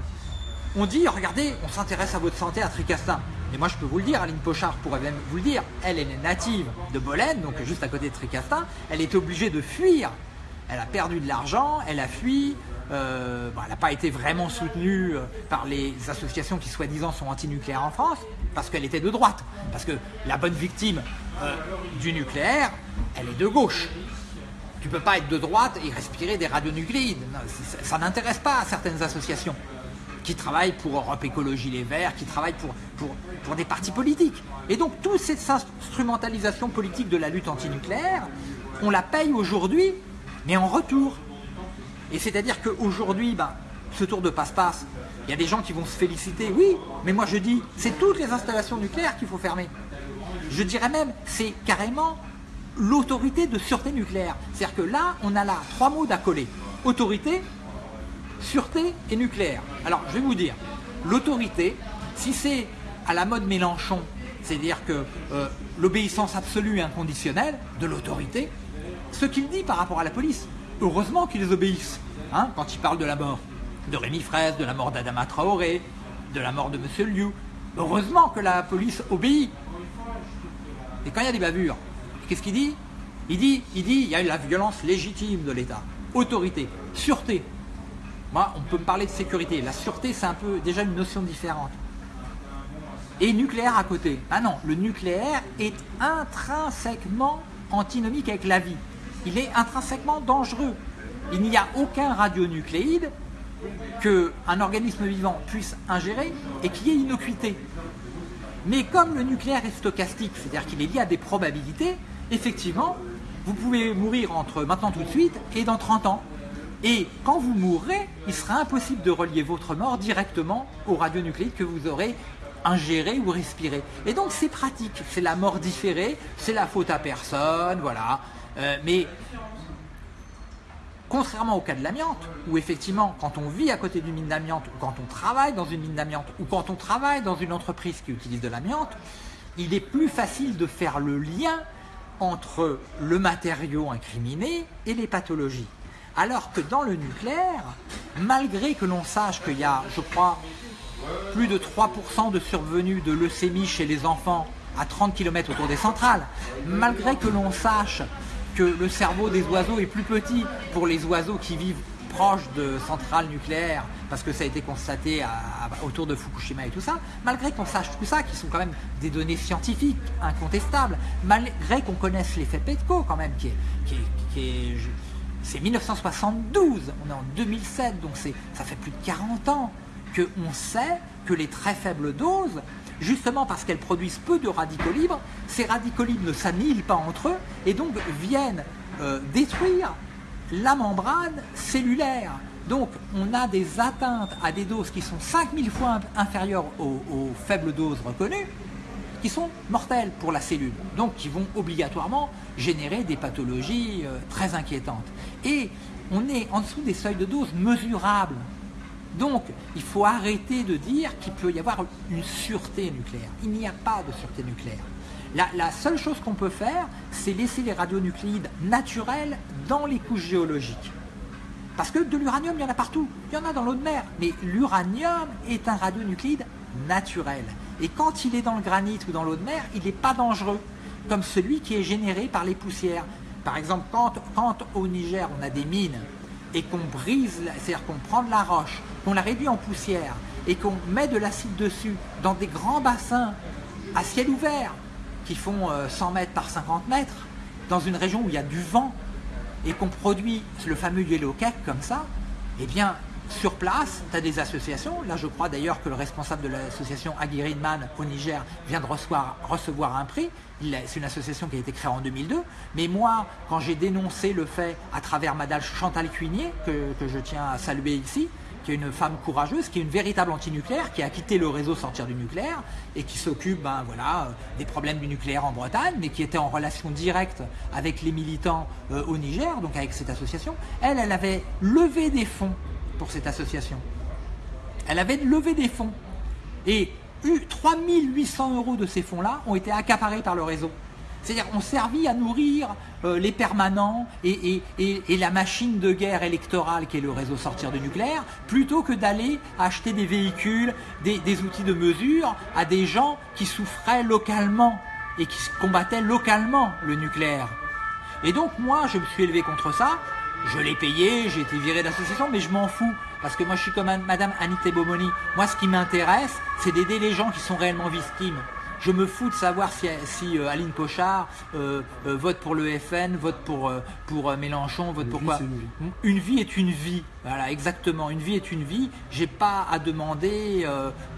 On dit, regardez, on s'intéresse à votre santé à Tricastin. Mais moi, je peux vous le dire, Aline Pochard pourrait même vous le dire, elle, est native de Bolène, donc juste à côté de Tricastin. Elle est obligée de fuir. Elle a perdu de l'argent, elle a fui, euh, elle n'a pas été vraiment soutenue euh, par les associations qui soi-disant sont anti-nucléaires en France, parce qu'elle était de droite. Parce que la bonne victime euh, du nucléaire, elle est de gauche. Tu ne peux pas être de droite et respirer des radionucléides. Ça, n'intéresse pas certaines associations qui travaillent pour Europe Écologie Les Verts, qui travaillent pour, pour, pour des partis politiques. Et donc toute cette instrumentalisation politique de la lutte antinucléaire, on la paye aujourd'hui, mais en retour. Et c'est-à-dire qu'aujourd'hui, ben, ce tour de passe-passe, il y a des gens qui vont se féliciter, oui, mais moi je dis, c'est toutes les installations nucléaires qu'il faut fermer. Je dirais même, c'est carrément l'autorité de sûreté nucléaire. C'est-à-dire que là, on a là trois mots d'accoler. Autorité, sûreté et nucléaire. Alors, je vais vous dire, l'autorité, si c'est à la mode Mélenchon, c'est-à-dire que euh, l'obéissance absolue et inconditionnelle de l'autorité, ce qu'il dit par rapport à la police, heureusement qu'ils obéissent. Hein, quand il parle de la mort de Rémi Fraisse, de la mort d'Adama Traoré, de la mort de M. Liu, heureusement que la police obéit. Et quand il y a des bavures, qu'est-ce qu'il dit? Il dit, il dit, il y a la violence légitime de l'État, autorité, sûreté. Moi, on peut me parler de sécurité. La sûreté, c'est un peu déjà une notion différente. Et nucléaire à côté. Ah non, le nucléaire est intrinsèquement antinomique avec la vie il est intrinsèquement dangereux. Il n'y a aucun radionucléide qu'un organisme vivant puisse ingérer et qui ait innocuité. Mais comme le nucléaire est stochastique, c'est-à-dire qu'il est lié à des probabilités, effectivement, vous pouvez mourir entre maintenant tout de suite et dans 30 ans. Et quand vous mourrez, il sera impossible de relier votre mort directement au radionucléide que vous aurez ingéré ou respiré. Et donc c'est pratique, c'est la mort différée, c'est la faute à personne, voilà. Euh, mais contrairement au cas de l'amiante, où effectivement, quand on vit à côté d'une mine d'amiante, ou quand on travaille dans une mine d'amiante, ou quand on travaille dans une entreprise qui utilise de l'amiante, il est plus facile de faire le lien entre le matériau incriminé et les pathologies. Alors que dans le nucléaire, malgré que l'on sache qu'il y a, je crois, plus de 3% de survenue de leucémie chez les enfants à 30 km autour des centrales, malgré que l'on sache le cerveau des oiseaux est plus petit pour les oiseaux qui vivent proches de centrales nucléaires, parce que ça a été constaté autour de Fukushima et tout ça, malgré qu'on sache tout ça, qui sont quand même des données scientifiques incontestables, malgré qu'on connaisse l'effet Petco quand même, qui est, qui est, c'est 1972, on est en 2007, donc ça fait plus de 40 ans qu'on sait que les très faibles doses justement parce qu'elles produisent peu de radicaux libres, ces radicaux libres ne s'annihilent pas entre eux et donc viennent euh, détruire la membrane cellulaire. Donc on a des atteintes à des doses qui sont 5000 fois inférieures aux, faibles doses reconnues, qui sont mortelles pour la cellule, donc qui vont obligatoirement générer des pathologies euh, très inquiétantes. Et on est en dessous des seuils de dose mesurables donc, il faut arrêter de dire qu'il peut y avoir une sûreté nucléaire. Il n'y a pas de sûreté nucléaire. La, seule chose qu'on peut faire, c'est laisser les radionucléides naturels dans les couches géologiques. Parce que de l'uranium, il y en a partout. Il y en a dans l'eau de mer. Mais l'uranium est un radionucléide naturel. Et quand il est dans le granit ou dans l'eau de mer, il n'est pas dangereux, comme celui qui est généré par les poussières. Par exemple, quand, au Niger, on a des mines et qu'on brise, c'est-à-dire qu'on prend de la roche, qu'on la réduit en poussière et qu'on met de l'acide dessus dans des grands bassins à ciel ouvert qui font 100 euh, mètres par 50 mètres, dans une région où il y a du vent et qu'on produit le fameux yellow cake comme ça, eh bien, sur place, tu as des associations. Là, je crois d'ailleurs que le responsable de l'association Aguirre-Man au Niger vient de recevoir, recevoir un prix. C'est une association qui a été créée en 2002. Mais moi, quand j'ai dénoncé le fait à travers Madame Chantal Cuinier, que, que je tiens à saluer ici, qui est une femme courageuse, qui est une véritable antinucléaire, qui a quitté le réseau sortir du nucléaire et qui s'occupe ben, voilà, euh, des problèmes du nucléaire en Bretagne, mais qui était en relation directe avec les militants euh, au Niger, donc avec cette association. Elle, elle avait levé des fonds pour cette association. Elle avait levé des fonds Et 3800 euros de ces fonds-là ont été accaparés par le réseau. C'est-à-dire ont servi à nourrir euh, les permanents et, la machine de guerre électorale qui est le réseau sortir du nucléaire, plutôt que d'aller acheter des véhicules, des, des, outils de mesure à des gens qui souffraient localement et qui combattaient localement le nucléaire. Et donc moi, je me suis élevé contre ça, je l'ai payé, j'ai été viré d'association, mais je m'en fous. Parce que moi, je suis comme Madame Anita Bomoni. Moi, ce qui m'intéresse, c'est d'aider les gens qui sont réellement victimes. Je me fous de savoir si, si euh, Aline Pochard euh, euh, vote pour le FN, vote pour, pour Mélenchon, vote pour quoi une vie. est une vie. Voilà, exactement. Une vie est une vie. J'ai pas à demander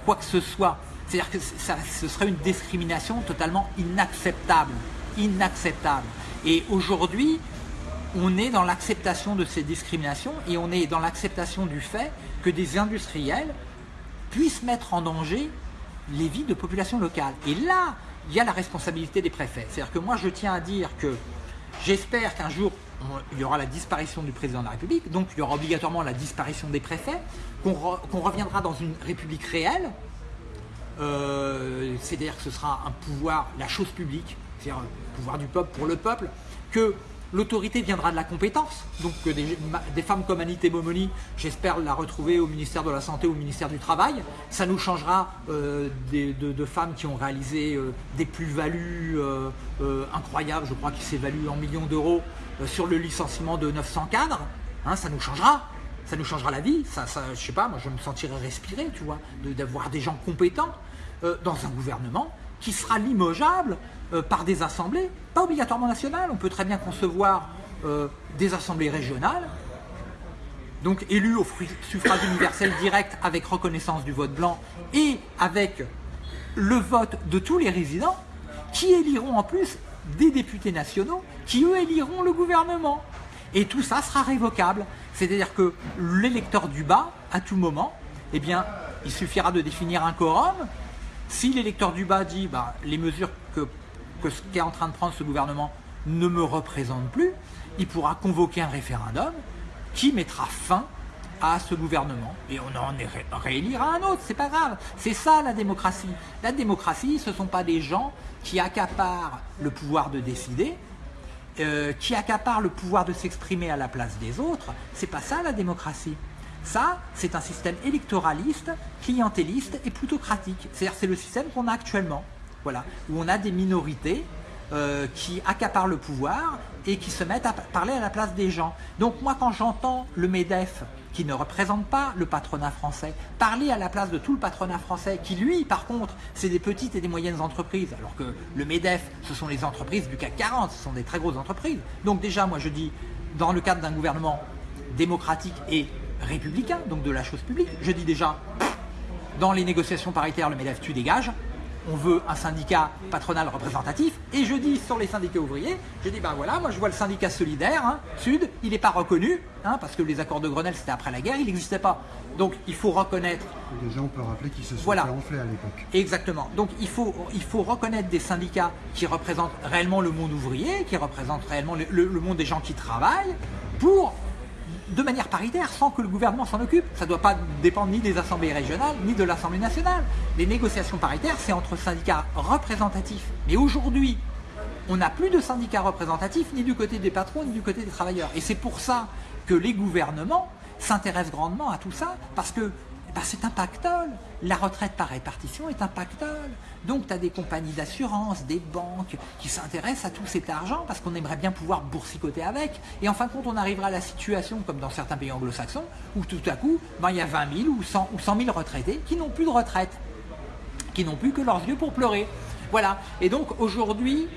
quoi que ce soit. C'est-à-dire que ça, ce serait une discrimination totalement inacceptable. Inacceptable. Et aujourd'hui, on est dans l'acceptation de ces discriminations et on est dans l'acceptation du fait que des industriels puissent mettre en danger les vies de populations locales. Et là, il y a la responsabilité des préfets. C'est-à-dire que moi, je tiens à dire que j'espère qu'un jour, il y aura la disparition du président de la République, donc il y aura obligatoirement la disparition des préfets, qu'on reviendra dans une République réelle, euh, c'est-à-dire que ce sera un pouvoir, la chose publique, c'est-à-dire un pouvoir du peuple pour le peuple, que L'autorité viendra de la compétence, donc des, des femmes comme Annie Momoni, j'espère la retrouver au ministère de la Santé au ministère du Travail. Ça nous changera euh, de, femmes qui ont réalisé euh, des plus-values euh, incroyables, je crois qu'ils s'évaluent en millions d'euros sur le licenciement de 900 cadres. Hein, ça nous changera, ça nous changera la vie. Ça, je sais pas, moi je me sentirai respirer, tu vois, d'avoir des gens compétents dans un gouvernement qui sera limogeable euh, par des assemblées, pas obligatoirement nationales, on peut très bien concevoir euh, des assemblées régionales, donc élues au suffrage universel direct avec reconnaissance du vote blanc et avec le vote de tous les résidents, qui éliront en plus des députés nationaux, qui eux éliront le gouvernement. Et tout ça sera révocable. C'est-à-dire que l'électeur du bas, à tout moment, eh bien, il suffira de définir un quorum. Si l'électeur du bas dit bah, les mesures que ce qu'est en train de prendre ce gouvernement ne me représente plus, il pourra convoquer un référendum qui mettra fin à ce gouvernement. Et on en réélira un autre, c'est pas grave. C'est ça la démocratie. La démocratie, ce ne sont pas des gens qui accaparent le pouvoir de décider, euh, qui accaparent le pouvoir de s'exprimer à la place des autres. C'est pas ça la démocratie. Ça, c'est un système électoraliste, clientéliste et plutocratique. C'est-à-dire c'est le système qu'on a actuellement. Voilà, où on a des minorités euh, qui accaparent le pouvoir et qui se mettent à parler à la place des gens. Donc moi quand j'entends le MEDEF, qui ne représente pas le patronat français, parler à la place de tout le patronat français, qui lui par contre c'est des petites et des moyennes entreprises, alors que le MEDEF ce sont les entreprises du CAC 40, ce sont des très grosses entreprises. Donc déjà moi je dis, dans le cadre d'un gouvernement démocratique et républicain, donc de la chose publique, je dis déjà, dans les négociations paritaires le MEDEF tu dégages, on veut un syndicat patronal représentatif, et je dis sur les syndicats ouvriers, je dis ben voilà, moi je vois le syndicat solidaire, hein, Sud, il n'est pas reconnu, hein, parce que les accords de Grenelle c'était après la guerre, il n'existait pas. Donc il faut reconnaître... Déjà on peut rappeler qu'ils se sont voilà. fait à l'époque. Exactement. Donc il faut, il faut reconnaître des syndicats qui représentent réellement le monde ouvrier, qui représentent réellement le monde des gens qui travaillent, pour de manière paritaire sans que le gouvernement s'en occupe. Ça ne doit pas dépendre ni des assemblées régionales ni de l'Assemblée nationale. Les négociations paritaires, c'est entre syndicats représentatifs. Mais aujourd'hui, on n'a plus de syndicats représentatifs ni du côté des patrons ni du côté des travailleurs. Et c'est pour ça que les gouvernements s'intéressent grandement à tout ça, parce que eh ben, c'est un pactole. La retraite par répartition est un pactole. Donc tu as des compagnies d'assurance, des banques qui s'intéressent à tout cet argent parce qu'on aimerait bien pouvoir boursicoter avec. Et en fin de compte, on arrivera à la situation, comme dans certains pays anglo-saxons, où tout à coup, ben, il y a 20 000 ou 100, ou 100 000 retraités qui n'ont plus de retraite, qui n'ont plus que leurs yeux pour pleurer. Voilà. Et donc aujourd'hui,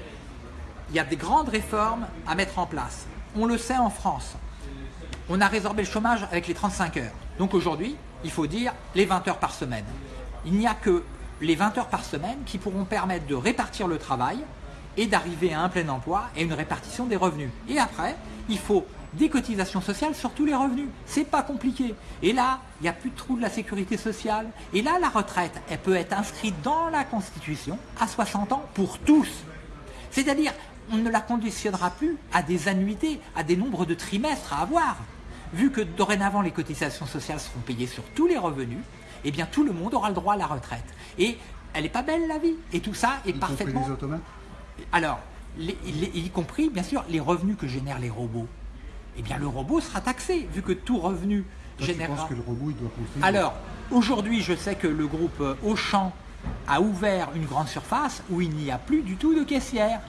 il y a des grandes réformes à mettre en place. On le sait en France. On a résorbé le chômage avec les 35 heures. Donc aujourd'hui, il faut dire les 20 heures par semaine. Il n'y a que les 20 heures par semaine qui pourront permettre de répartir le travail et d'arriver à un plein emploi et une répartition des revenus. Et après, il faut des cotisations sociales sur tous les revenus. C'est pas compliqué. Et là, il n'y a plus de trou de la sécurité sociale. Et là, la retraite, elle peut être inscrite dans la Constitution à 60 ans pour tous. C'est-à-dire, on ne la conditionnera plus à des annuités, à des nombres de trimestres à avoir vu que dorénavant les cotisations sociales seront payées sur tous les revenus, eh bien tout le monde aura le droit à la retraite. Et elle n'est pas belle la vie. Et tout ça est y parfaitement. les automates? Alors, y compris bien sûr les revenus que génèrent les robots. Eh bien le robot sera taxé, vu que tout revenu génère. Tu penses que le robot il doit Alors, aujourd'hui, je sais que le groupe Auchan a ouvert une grande surface où il n'y a plus du tout de caissière.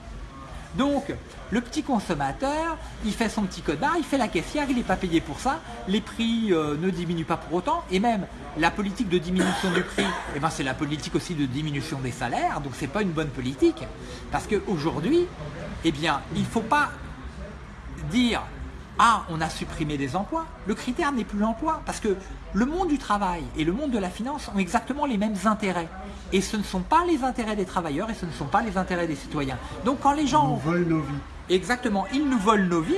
Donc, le petit consommateur, il fait son petit code barre, il fait la caissière, il n'est pas payé pour ça, les prix euh, ne diminuent pas pour autant, et même la politique de diminution du prix, eh ben, c'est la politique aussi de diminution des salaires, donc ce n'est pas une bonne politique, parce qu'aujourd'hui, eh il ne faut pas dire ah, on a supprimé des emplois. Le critère n'est plus l'emploi, parce que le monde du travail et le monde de la finance ont exactement les mêmes intérêts. Et ce ne sont pas les intérêts des travailleurs et ce ne sont pas les intérêts des citoyens. Donc quand les gens... Ils nous volent nos vies. Exactement, ils nous volent nos vies,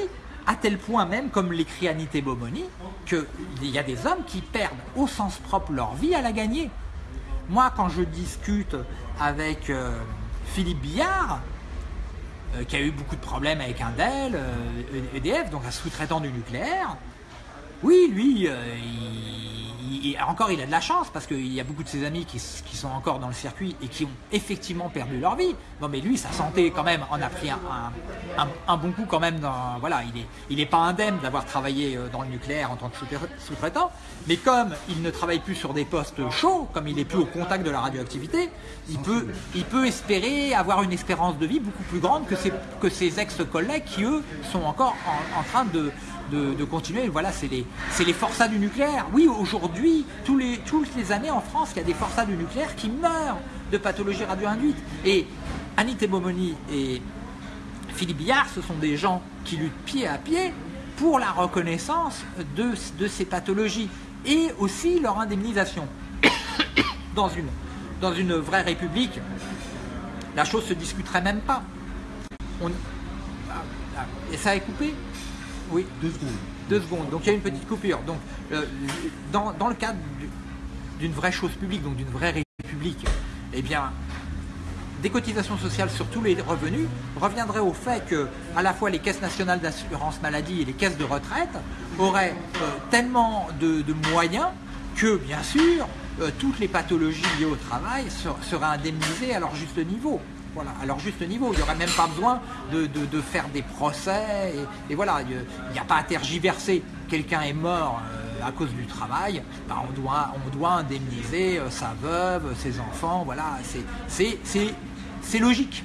à tel point même, comme l'écrit Anité Bomoni, qu'il y a des hommes qui perdent au sens propre leur vie à la gagner. Moi, quand je discute avec euh, Philippe Billard, qui a eu beaucoup de problèmes avec un Dell, EDF, euh, e donc un sous-traitant du nucléaire. Oui, lui, euh, encore il a de la chance parce qu'il y a beaucoup de ses amis qui, sont encore dans le circuit et qui ont effectivement perdu leur vie. Bon, mais lui, sa santé quand même en a pris un, bon coup quand même. Dans, voilà, il n'est il est pas indemne d'avoir travaillé dans le nucléaire en tant que sous-traitant, mais comme il ne travaille plus sur des postes chauds, comme il n'est plus au contact de la radioactivité, il peut, il peut espérer avoir une espérance de vie beaucoup plus grande que ses, que ses ex-collègues qui, eux, sont encore en, train de, de, continuer. Voilà, c'est les, les forçats du nucléaire. Oui, aujourd'hui, toutes les années en France, il y a des forçats du nucléaire qui meurent de pathologies radio-induites. Et Annie Momoni et Philippe Billard, ce sont des gens qui luttent pied à pied pour la reconnaissance de, ces pathologies et aussi leur indemnisation. (coughs) Dans une, vraie république, la chose se discuterait même pas. On... Et ça est coupé Oui. Deux secondes. Deux secondes. Donc il y a une petite coupure. Donc euh, dans, le cadre d'une vraie chose publique, donc d'une vraie république, eh bien, des cotisations sociales sur tous les revenus reviendrait au fait que à la fois les caisses nationales d'assurance maladie et les caisses de retraite auraient euh, tellement de, moyens que bien sûr euh, toutes les pathologies liées au travail seraient indemnisées à leur juste niveau. Voilà, à juste niveau. Il n'y aurait même pas besoin de, faire des procès. Et, voilà, il n'y a pas à tergiverser. Quelqu'un est mort euh, à cause du travail, bah, on, doit, indemniser sa veuve, ses enfants. Voilà, c'est logique.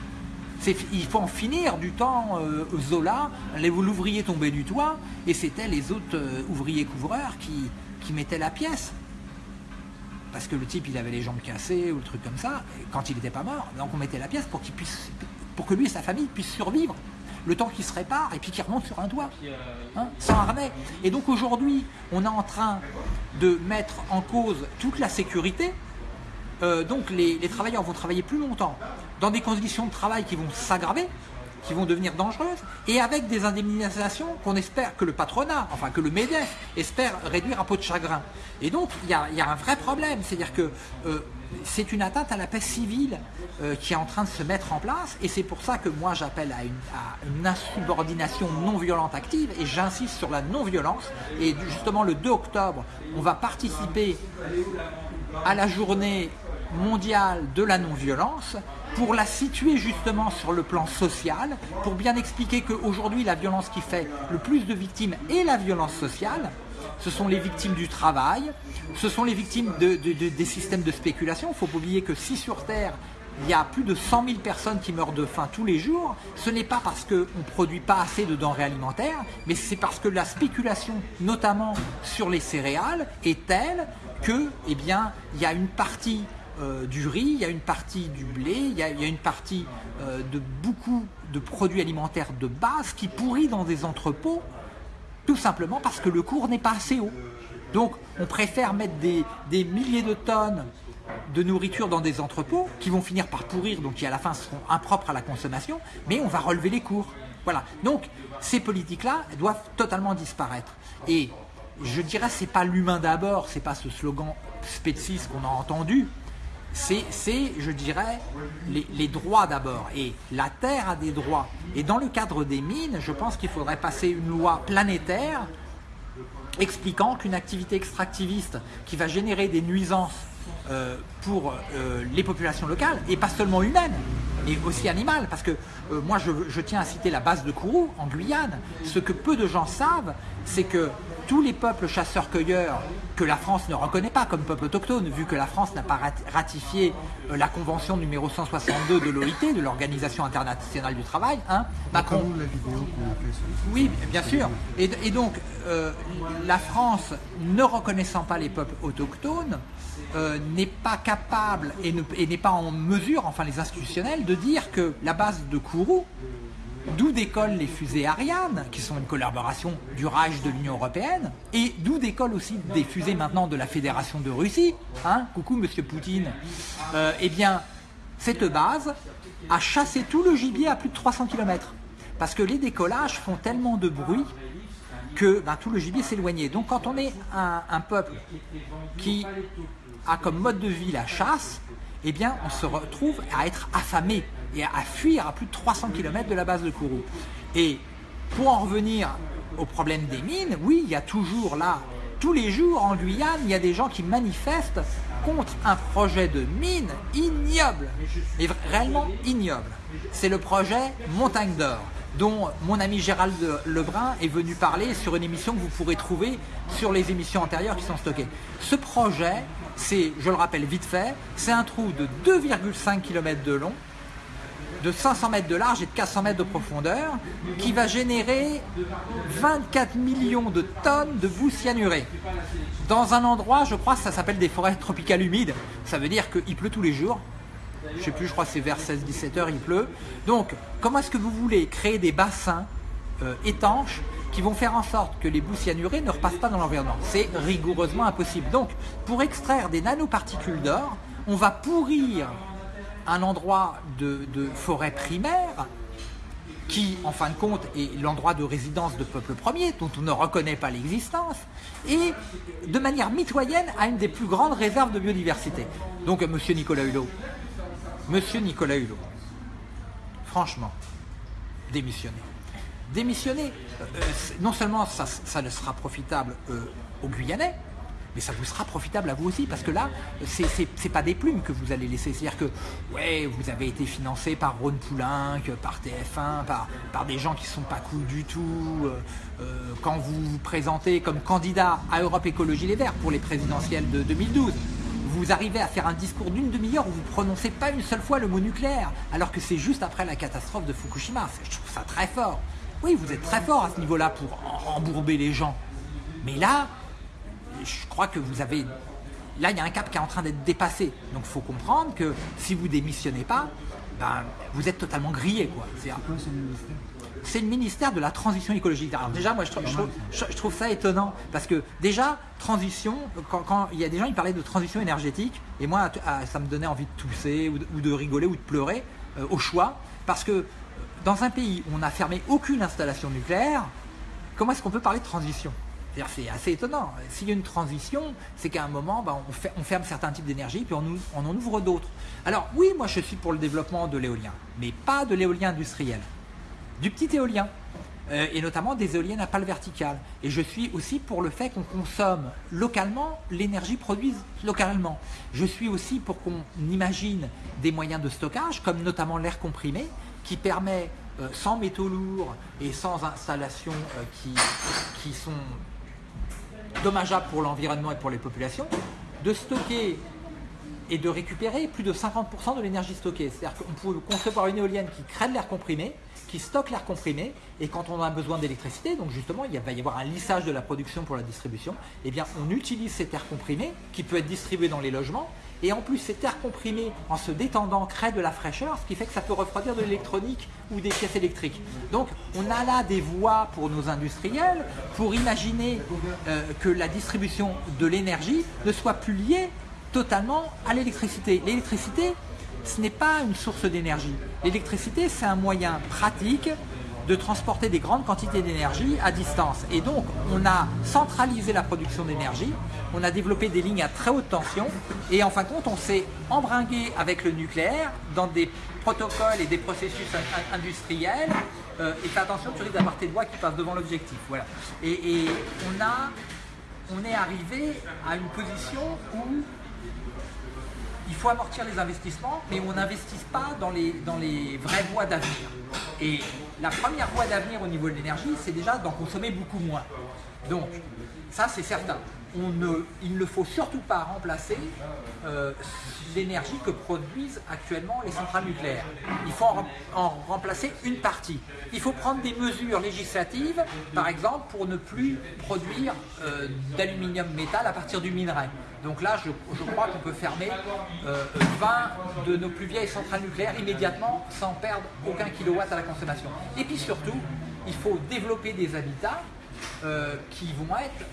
Il faut en finir du temps euh, Zola, l'ouvrier tombait du toit, et c'était les autres euh, ouvriers couvreurs qui mettaient la pièce. Parce que le type, il avait les jambes cassées ou le truc comme ça, quand il n'était pas mort. Donc on mettait la pièce pour, qu'il puisse, pour que lui et sa famille puissent survivre le temps qu'il se répare et puis qu'il remonte sur un toit, hein, sans harnais. Et donc aujourd'hui, on est en train de mettre en cause toute la sécurité. Euh, donc les, les travailleurs vont travailler plus longtemps, dans des conditions de travail qui vont s'aggraver, qui vont devenir dangereuses, et avec des indemnisations qu'on espère que le patronat, enfin que le MEDEF espère réduire à peau de chagrin. Et donc il y a, un vrai problème, c'est-à-dire que euh, c'est une atteinte à la paix civile euh, qui est en train de se mettre en place, et c'est pour ça que moi j'appelle à une, insubordination non violente active, et j'insiste sur la non-violence, et justement le 2 octobre, on va participer à la journée mondiale de la non-violence, pour la situer justement sur le plan social, pour bien expliquer qu'aujourd'hui la violence qui fait le plus de victimes est la violence sociale, ce sont les victimes du travail, ce sont les victimes des systèmes de spéculation. Il ne faut pas oublier que si sur Terre, il y a plus de 100 000 personnes qui meurent de faim tous les jours, ce n'est pas parce qu'on ne produit pas assez de denrées alimentaires, mais c'est parce que la spéculation, notamment sur les céréales, est telle que, eh bien, il y a une partie euh, du riz, il y a une partie du blé, il y a, une partie euh, de beaucoup de produits alimentaires de base qui pourrit dans des entrepôts, tout simplement parce que le cours n'est pas assez haut. Donc on préfère mettre des, milliers de tonnes de nourriture dans des entrepôts qui vont finir par pourrir, donc qui à la fin seront impropres à la consommation, mais on va relever les cours. Voilà. Donc ces politiques-là doivent totalement disparaître. Et je dirais c'est pas l'humain d'abord, c'est pas ce slogan spéciste qu'on a entendu, c'est, je dirais, les, droits d'abord. Et la Terre a des droits. Et dans le cadre des mines, je pense qu'il faudrait passer une loi planétaire expliquant qu'une activité extractiviste qui va générer des nuisances euh, pour euh, les populations locales, et pas seulement humaines, et aussi animales, parce que euh, moi je, tiens à citer la base de Kourou en Guyane. Ce que peu de gens savent, c'est que tous les peuples chasseurs-cueilleurs que la France ne reconnaît pas comme peuple autochtone, vu que la France n'a pas ratifié la convention numéro 162 de l'OIT, de l'Organisation internationale du travail, hein, Macron. La vidéo oui, bien sûr. Et, et donc, la France, ne reconnaissant pas les peuples autochtones, euh, n'est pas capable et n'est pas en mesure, enfin les institutionnels, de dire que la base de Kourou, d'où décollent les fusées Ariane, qui sont une collaboration du Reich de l'Union Européenne, et d'où décollent aussi des fusées maintenant de la Fédération de Russie, hein, coucou monsieur Poutine, euh, eh bien, cette base a chassé tout le gibier à plus de 300 km. Parce que les décollages font tellement de bruit que ben, tout le gibier s'éloignait. Donc quand on est un peuple qui a comme mode de vie la chasse, eh bien on se retrouve à être affamé et à fuir à plus de 300 km de la base de Kourou. Et pour en revenir au problème des mines, oui, il y a toujours là, tous les jours en Guyane, il y a des gens qui manifestent contre un projet de mine ignoble, et réellement ignoble. C'est le projet Montagne d'Or dont mon ami Gérald Lebrun est venu parler sur une émission que vous pourrez trouver sur les émissions antérieures qui sont stockées. Ce projet c'est, je le rappelle vite fait, c'est un trou de 2,5 km de long, de 500 mètres de large et de 400 mètres de profondeur, qui va générer 24 millions de tonnes de boue cyanurée. Dans un endroit, je crois, ça s'appelle des forêts tropicales humides. Ça veut dire qu'il pleut tous les jours. Je sais plus, je crois c'est vers 16-17 heures, il pleut. Donc, comment est-ce que vous voulez créer des bassins euh, étanches qui vont faire en sorte que les boues cyanurées ne repassent pas dans l'environnement? C'est rigoureusement impossible. Donc, pour extraire des nanoparticules d'or, on va pourrir un endroit de, forêt primaire qui, en fin de compte, est l'endroit de résidence de peuple premier, dont on ne reconnaît pas l'existence, et de manière mitoyenne à une des plus grandes réserves de biodiversité. Donc, monsieur Nicolas Hulot, monsieur Nicolas Hulot, franchement, démissionnez démissionner. Euh, non seulement ça, ça ne sera profitable euh, aux Guyanais, mais ça vous sera profitable à vous aussi, parce que là, c'est pas des plumes que vous allez laisser. C'est-à-dire que, ouais, vous avez été financé par Ron Poulenc, par TF1, par, par des gens qui sont pas cool du tout. quand vous vous présentez comme candidat à Europe Écologie Les Verts pour les présidentielles de 2012, vous arrivez à faire un discours d'une demi-heure où vous prononcez pas une seule fois le mot nucléaire, alors que c'est juste après la catastrophe de Fukushima. Je trouve ça très fort. Oui, vous êtes très fort à ce niveau-là pour embourber les gens. Mais là, je crois que vous avez... Là, il y a un cap qui est en train d'être dépassé. Donc, il faut comprendre que si vous démissionnez pas, ben, vous êtes totalement grillé. Quoi. C'est le ministère? De la transition écologique. Alors déjà, moi, je trouve, ça étonnant parce que déjà, transition, quand, il y a des gens qui parlaient de transition énergétique, et moi, ça me donnait envie de tousser ou de, rigoler ou de pleurer euh, au choix, parce que dans un pays où on n'a fermé aucune installation nucléaire, comment est-ce qu'on peut parler de transition? C'est assez étonnant. S'il y a une transition, c'est qu'à un moment, ben, on, ferme certains types d'énergie, puis on, en ouvre d'autres. Alors oui, moi je suis pour le développement de l'éolien, mais pas de l'éolien industriel. Du petit éolien, euh, et notamment des éoliennes à pales verticales. Et je suis aussi pour le fait qu'on consomme localement l'énergie produite localement. Je suis aussi pour qu'on imagine des moyens de stockage, comme notamment l'air comprimé, qui permet, euh, sans métaux lourds et sans installations euh, qui sont dommageables pour l'environnement et pour les populations, de stocker et de récupérer plus de 50% de l'énergie stockée. C'est-à-dire qu'on peut concevoir une éolienne qui crée de l'air comprimé, qui stocke l'air comprimé, et quand on a besoin d'électricité, donc justement il va y avoir un lissage de la production pour la distribution, eh bien on utilise cet air comprimé qui peut être distribué dans les logements, et en plus, cet air comprimé, en se détendant, crée de la fraîcheur, ce qui fait que ça peut refroidir de l'électronique ou des pièces électriques. Donc, on a là des voies pour nos industriels pour imaginer euh, que la distribution de l'énergie ne soit plus liée totalement à l'électricité. L'électricité, ce n'est pas une source d'énergie. L'électricité, c'est un moyen pratique de transporter des grandes quantités d'énergie à distance. Et donc, on a centralisé la production d'énergie, on a développé des lignes à très haute tension, et en fin de compte, on s'est embringué avec le nucléaire dans des protocoles et des processus industriels. Euh, et fais attention, tu risques d'avoir tes doigts qui passent devant l'objectif. Voilà. Et, on on est arrivé à une position où il faut amortir les investissements, mais on n'investisse pas dans les, dans les vraies voies d'avenir. Et la première voie d'avenir au niveau de l'énergie, c'est déjà d'en consommer beaucoup moins. Donc, ça c'est certain il ne faut surtout pas remplacer euh, l'énergie que produisent actuellement les centrales nucléaires. Il faut en, remplacer une partie. Il faut prendre des mesures législatives, par exemple, pour ne plus produire euh, d'aluminium métal à partir du minerai. Donc là, je, crois qu'on peut fermer 20 euh, de nos plus vieilles centrales nucléaires immédiatement sans perdre aucun kilowatt à la consommation. Et puis surtout, il faut développer des habitats qui vont être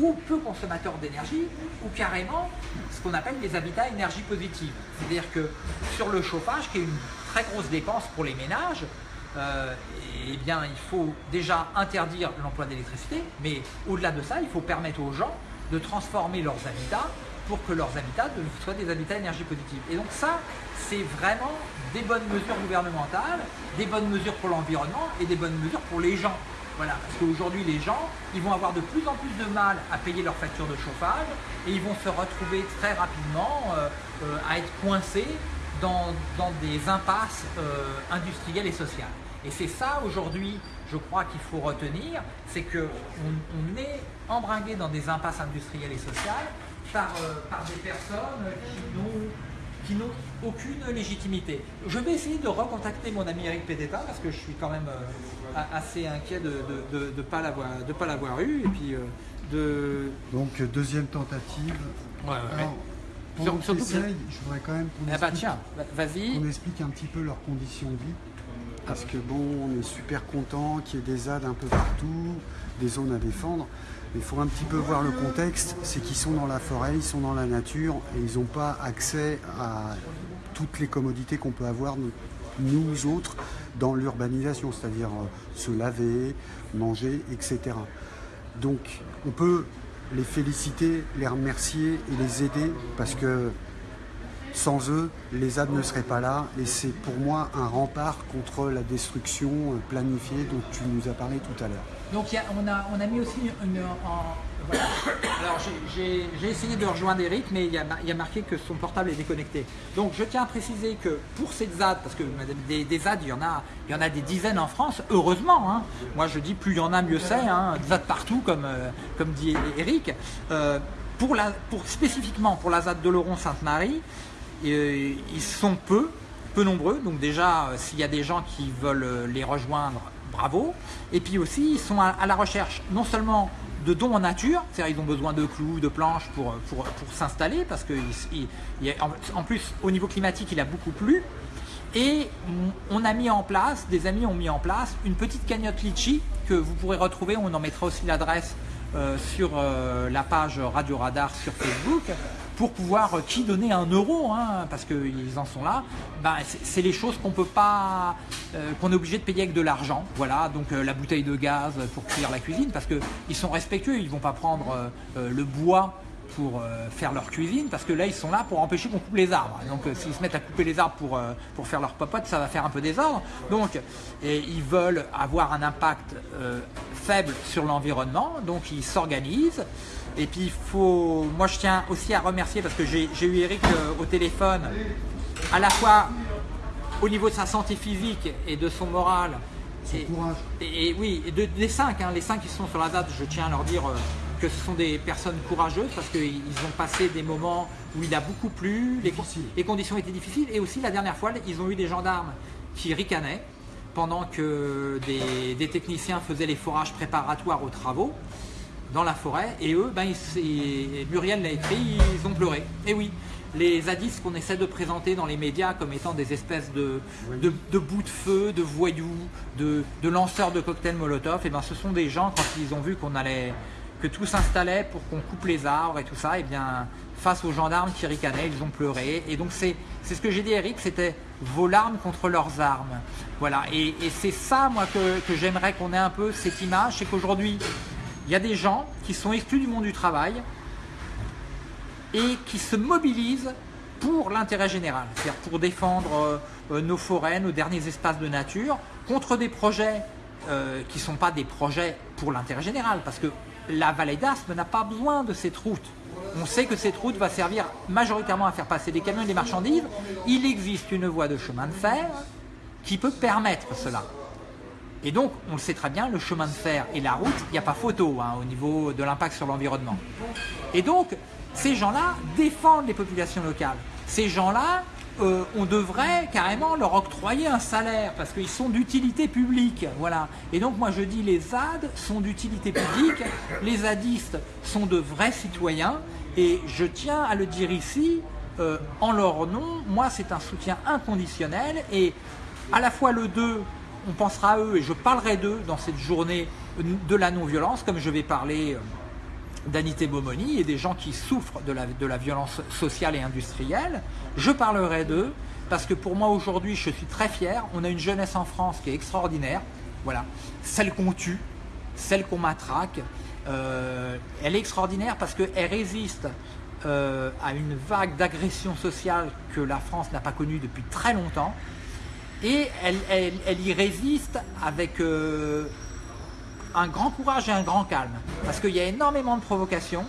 ou peu consommateurs d'énergie, ou carrément ce qu'on appelle des habitats énergie positive. C'est-à-dire que sur le chauffage, qui est une très grosse dépense pour les ménages, euh, eh bien, il faut déjà interdire l'emploi d'électricité, mais au-delà de ça, il faut permettre aux gens de transformer leurs habitats pour que leurs habitats soient des habitats énergie positive. Et donc ça, c'est vraiment des bonnes mesures gouvernementales, des bonnes mesures pour l'environnement et des bonnes mesures pour les gens. Voilà, parce qu'aujourd'hui, les gens, ils vont avoir de plus en plus de mal à payer leur facture de chauffage et ils vont se retrouver très rapidement euh, euh, à être coincés dans, des impasses euh, industrielles et sociales. Et c'est ça aujourd'hui, je crois qu'il faut retenir, c'est qu'on on est embringué dans des impasses industrielles et sociales par, par des personnes qui n'ont qui n'ont aucune légitimité. Je vais essayer de recontacter mon ami Eric Pédéta parce que je suis quand même euh, assez inquiet de ne de, pas l'avoir eu. Et puis, euh, de... Donc deuxième tentative. Ouais, ouais. je voudrais quand même qu'on ah bah, explique, explique un petit peu leurs conditions de vie. Parce que bon, on est super content qu'il y ait des ZAD un peu partout, des zones à défendre. Il faut un petit peu voir le contexte, c'est qu'ils sont dans la forêt, ils sont dans la nature et ils n'ont pas accès à toutes les commodités qu'on peut avoir nous autres dans l'urbanisation, c'est-à-dire euh, se laver, manger, etc. Donc on peut les féliciter, les remercier et les aider parce que sans eux, les ZAD ne seraient pas là et c'est pour moi un rempart contre la destruction planifiée dont tu nous as parlé tout à l'heure. Donc on, a, on a mis aussi une... Alors j'ai essayé de rejoindre Eric, mais il y, a, marqué que son portable est déconnecté. Donc je tiens à préciser que pour ces ZAD, parce que des, ZAD, il y, en a, il y en a des dizaines en France, heureusement. Hein. Moi je dis plus il y en a, mieux c'est. Hein. ZAD partout, comme, euh, comme dit Eric. Euh, pour la, pour, spécifiquement pour la ZAD de Laurent-Sainte-Marie, euh, ils sont peu, peu nombreux. Donc déjà, s'il y a des gens qui veulent les rejoindre, bravo. Et puis aussi, ils sont à, la recherche non seulement de dons en nature, c'est-à-dire ils ont besoin de clous, de planches pour, pour, s'installer, parce que plus, au niveau climatique, il a beaucoup plu. Et on a mis en place, des amis ont mis en place une petite cagnotte litchi que vous pourrez retrouver, on en mettra aussi l'adresse euh, sur euh, la page Radio Radar sur Facebook, pour pouvoir euh, qui donner un euro, hein, parce qu'ils en sont là, ben, c'est les choses qu'on peut pas, euh, qu'on est obligé de payer avec de l'argent. Voilà, donc euh, la bouteille de gaz pour cuire la cuisine, parce qu'ils sont respectueux, ils vont pas prendre le bois pour faire leur cuisine, parce que là ils sont là pour empêcher qu'on coupe les arbres. Donc s'ils se mettent à couper les arbres pour, faire leur popote, ça va faire un peu désordre. Donc ils veulent avoir un impact faible sur l'environnement, donc ils s'organisent. Et puis il faut, moi je tiens aussi à remercier parce que j'ai eu Eric euh, au téléphone, à la fois au niveau de sa santé physique et de son moral. Son courage. Et, oui, de, des cinq, hein, les cinq qui sont sur la date, je tiens à leur dire euh, que ce sont des personnes courageuses parce qu'ils ont passé des moments où il a beaucoup plu, les, les, conditions étaient difficiles et aussi la dernière fois, ils ont eu des gendarmes qui ricanaient pendant que des techniciens faisaient les forages préparatoires aux travaux dans la forêt. Et eux, ben, Muriel l'a écrit, ils ont pleuré. Et oui, les zadistes qu'on essaie de présenter dans les médias comme étant des espèces de, de, bouts de feu, de voyous, de, lanceurs de cocktails Molotov, et ben ce sont des gens quand ils ont vu qu'on allait que tout s'installait pour qu'on coupe les arbres et tout ça, et bien face aux gendarmes qui ricanaient, ils ont pleuré. Et donc c'est ce que j'ai dit Eric, c'était vos larmes contre leurs armes. Voilà, et, c'est ça moi que, que j'aimerais qu'on ait un peu cette image, c'est qu'aujourd'hui il y a des gens qui sont exclus du monde du travail et qui se mobilisent pour l'intérêt général, c'est-à-dire pour défendre euh, euh, nos forêts, nos derniers espaces de nature, contre des projets euh, qui ne sont pas des projets pour l'intérêt général, parce que la vallée d'Aspe n'a pas besoin de cette route. On sait que cette route va servir majoritairement à faire passer des camions et des marchandises. Il existe une voie de chemin de fer qui peut permettre cela. Et donc, on le sait très bien, le chemin de fer et la route, il n'y a pas photo hein, au niveau de l'impact sur l'environnement. Et donc, ces gens-là défendent les populations locales. Ces gens-là, euh, on devrait carrément leur octroyer un salaire parce qu'ils sont d'utilité publique. Voilà. Et donc, moi, je dis les ZAD sont d'utilité publique, les zadistes sont de vrais citoyens. Et je tiens à le dire ici, euh, en leur nom, moi, c'est un soutien inconditionnel. Et à la fois le 2, on pensera à eux et je parlerai d'eux dans cette journée de la non-violence, comme je vais parler euh, d'Anité Bomoni et des gens qui souffrent de la, de la violence sociale et industrielle. Je parlerai d'eux parce que pour moi aujourd'hui, je suis très fier. On a une jeunesse en France qui est extraordinaire. Voilà, celle qu'on tue, celle qu'on matraque. Euh, elle est extraordinaire parce qu'elle résiste euh, à une vague d'agression sociale que la France n'a pas connue depuis très longtemps et elle, y résiste avec euh, un grand courage et un grand calme. Parce qu'il y a énormément de provocations,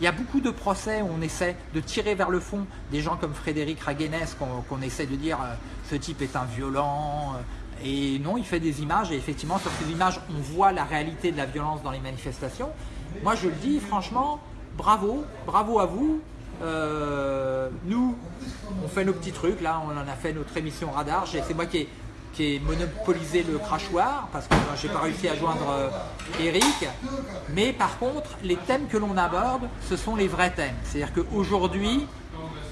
il y a beaucoup de procès où on essaie de tirer vers le fond des gens comme Frédéric Raguenès, qu'on essaie de dire euh, ce type est un violent. Euh, et non, il fait des images et effectivement sur ces images on voit la réalité de la violence dans les manifestations. Moi je le dis franchement, bravo, bravo à vous, euh, nous, on fait nos petits trucs. Là, on en a fait notre émission radar. C'est moi qui ai, monopolisé le crachoir parce que j'ai pas réussi à joindre euh, Eric. Mais par contre, les thèmes que l'on aborde, ce sont les vrais thèmes. C'est-à-dire qu'aujourd'hui,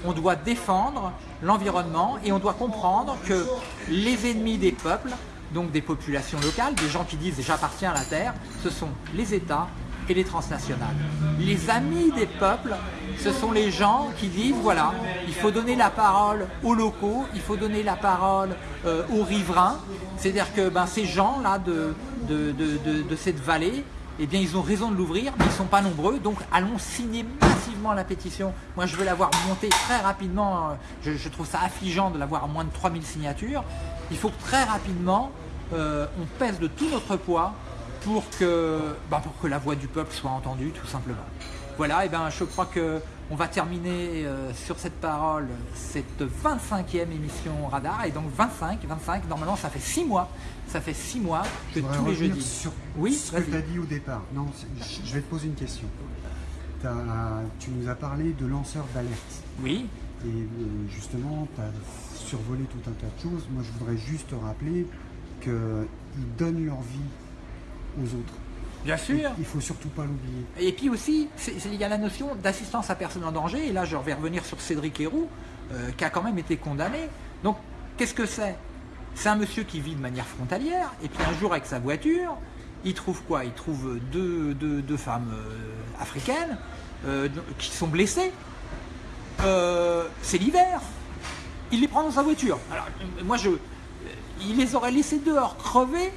on doit défendre l'environnement et on doit comprendre que les ennemis des peuples, donc des populations locales, des gens qui disent j'appartiens à la terre, ce sont les États, et les transnationales. Les amis des peuples, ce sont les gens qui disent, voilà, il faut donner la parole aux locaux, il faut donner la parole euh, aux riverains. C'est-à-dire que ben, ces gens-là de, de, cette vallée, eh bien, ils ont raison de l'ouvrir, mais ils ne sont pas nombreux. Donc, allons signer massivement la pétition. Moi, je veux l'avoir montée très rapidement. Je, trouve ça affligeant de l'avoir à moins de 3000 signatures. Il faut que très rapidement, euh, on pèse de tout notre poids bah, pour que la voix du peuple soit entendue, tout simplement. Voilà, et ben je crois que on va terminer euh, sur cette parole cette 25e émission Radar. Et donc 25, 25, normalement ça fait 6 mois. Ça fait 6 mois que tous les jeudis. Sur oui, ce que tu as dit au départ. Non, je vais te poser une question. tu nous as parlé de lanceurs d'alerte. Oui. Et euh, justement, tu as survolé tout un tas de choses. Moi, je voudrais juste te rappeler qu'ils donnent leur vie aux autres. Bien sûr. Il faut surtout pas l'oublier. Et puis aussi, il y a la notion d'assistance à personne en danger. Et là, je vais revenir sur Cédric Héroux, euh, qui a quand même été condamné. Donc, qu'est-ce que c'est? C'est un monsieur qui vit de manière frontalière. Et puis un jour, avec sa voiture, il trouve quoi? Il trouve deux, deux, femmes euh, africaines euh, qui sont blessées. C'est l'hiver. Il les prend dans sa voiture. Alors, moi, je, il les aurait laissés dehors crever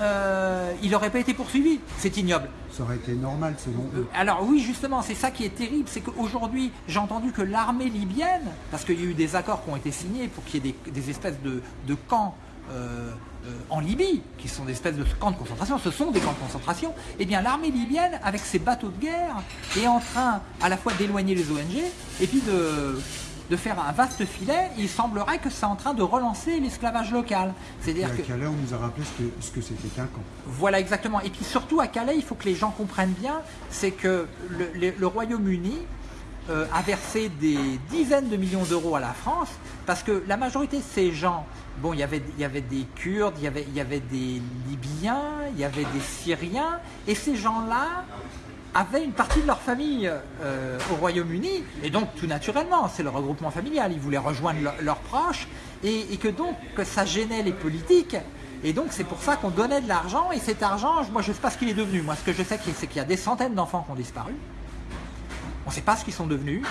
euh, il n'aurait pas été poursuivi. C'est ignoble. Ça aurait été normal selon eux. Alors oui, justement, c'est ça qui est terrible, c'est qu'aujourd'hui, j'ai entendu que l'armée libyenne, parce qu'il y a eu des accords qui ont été signés pour qu'il y ait des, espèces de, camps euh, euh, en Libye, qui sont des espèces de camps de concentration, ce sont des camps de concentration, eh bien l'armée libyenne, avec ses bateaux de guerre, est en train à la fois d'éloigner les ONG et puis de de faire un vaste filet, il semblerait que c'est en train de relancer l'esclavage local. C'est-à-dire que Calais, on nous a rappelé ce que, c'était qu'un camp. Voilà, exactement. Et puis surtout à Calais, il faut que les gens comprennent bien, c'est que le, Royaume-Uni euh, a versé des dizaines de millions d'euros à la France, parce que la majorité de ces gens, bon, il y avait, il y avait des Kurdes, il y avait, il y avait des Libyens, il y avait des Syriens, et ces gens-là avaient une partie de leur famille euh, au Royaume-Uni, et donc tout naturellement, c'est le regroupement familial, ils voulaient rejoindre leurs proches, et, que donc que ça gênait les politiques, et donc c'est pour ça qu'on donnait de l'argent, et cet argent, moi je ne sais pas ce qu'il est devenu, moi ce que je sais c'est qu'il y a des centaines d'enfants qui ont disparu, on ne sait pas ce qu'ils sont devenus,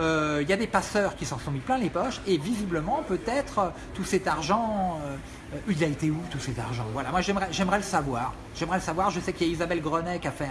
euh, il y a des passeurs qui s'en sont mis plein les poches, et visiblement peut-être tout cet argent... Euh, euh, il a été où tout cet argent? Voilà, moi j'aimerais le savoir. J'aimerais le savoir. Je sais qu'il y a Isabelle Grenet qui a fait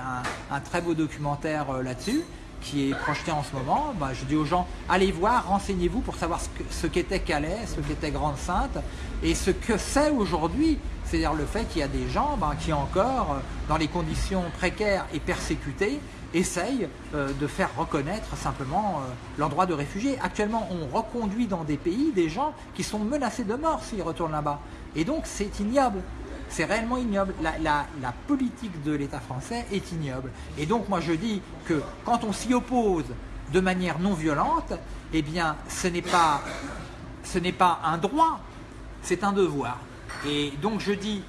un, très beau documentaire euh, là-dessus, qui est projeté en ce moment. Je dis aux gens, allez voir, renseignez-vous pour savoir ce qu'était Calais, ce qu'était Grande Sainte, et ce que c'est aujourd'hui C'est-à-dire le fait qu'il y a des gens ben, qui encore, dans les conditions précaires et persécutés, essayent de faire reconnaître simplement leur droit de réfugié. Actuellement, on reconduit dans des pays des gens qui sont menacés de mort s'ils retournent là-bas. Et donc c'est ignoble. C'est réellement ignoble. La, politique de l'État français est ignoble. Et donc moi je dis que quand on s'y oppose de manière non violente, eh bien ce n'est pas, pas un droit, c'est un devoir. Et donc je dis,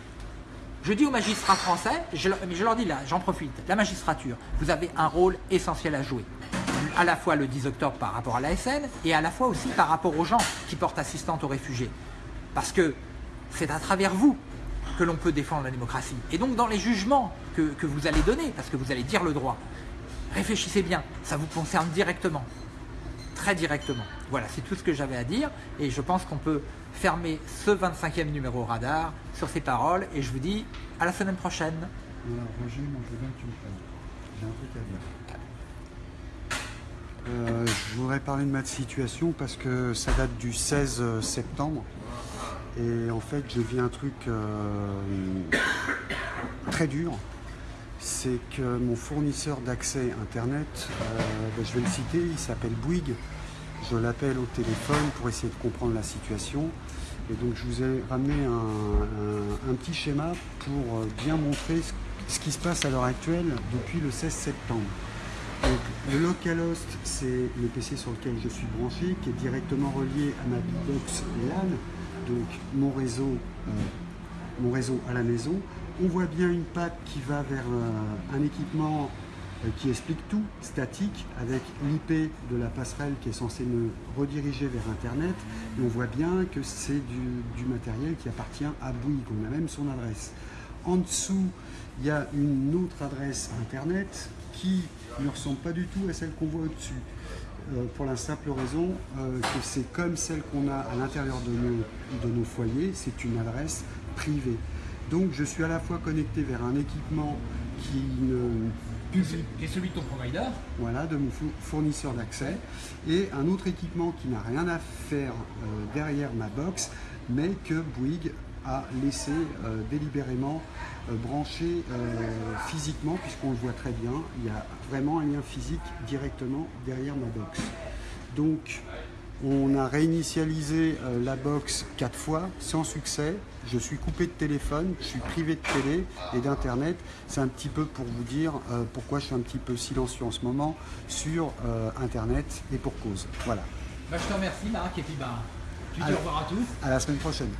je dis aux magistrats français, je, je leur dis là, j'en profite, la magistrature, vous avez un rôle essentiel à jouer à la fois le 10 octobre par rapport à la SN et à la fois aussi par rapport aux gens qui portent assistance aux réfugiés. Parce que c'est à travers vous que l'on peut défendre la démocratie. Et donc dans les jugements que, vous allez donner, parce que vous allez dire le droit, réfléchissez bien, ça vous concerne directement, très directement. Voilà, c'est tout ce que j'avais à dire, et je pense qu'on peut fermer ce 25e numéro radar sur ces paroles, et je vous dis à la semaine prochaine. Roger, moi je veux bien que tu me J'ai un truc à dire. Euh, je voudrais parler de ma situation parce que ça date du 16 septembre. Et en fait, je vis un truc euh, très dur. C'est que mon fournisseur d'accès Internet, euh, ben, je vais le citer, il s'appelle Bouygues. Je l'appelle au téléphone pour essayer de comprendre la situation. Et donc, je vous ai ramené un, petit schéma pour euh, bien montrer ce, qui se passe à l'heure actuelle depuis le 16 septembre. Donc, le localhost, c'est le PC sur lequel je suis branché, qui est directement relié à ma box LAN donc mon réseau, euh, mon réseau à la maison. On voit bien une patte qui va vers un équipement euh, qui explique tout, statique, avec l'IP de la passerelle qui est censée me rediriger vers Internet. Et on voit bien que c'est du, matériel qui appartient à Bouygues, on a même son adresse. En dessous, il y a une autre adresse Internet qui ne ressemble pas du tout à celle qu'on voit au-dessus. Euh, pour la simple raison euh, que c'est comme celle qu'on a à l'intérieur de nos, de nos foyers, c'est une adresse privée. Donc je suis à la fois connecté vers un équipement qui ne qui est celui de ton provider Voilà, de mon fournisseur d'accès. Et un autre équipement qui n'a rien à faire euh, derrière ma box, mais que Bouygues a laissé euh, délibérément euh, brancher euh, physiquement, puisqu'on le voit très bien, il y a vraiment un lien physique directement derrière ma box. Donc on a réinitialisé la box quatre fois sans succès. Je suis coupé de téléphone, je suis privé de télé et d'internet. C'est un petit peu pour vous dire pourquoi je suis un petit peu silencieux en ce moment sur internet et pour cause. Voilà. Bah, je te remercie Marc et puis bah, tu dis au revoir à tous. À la semaine prochaine.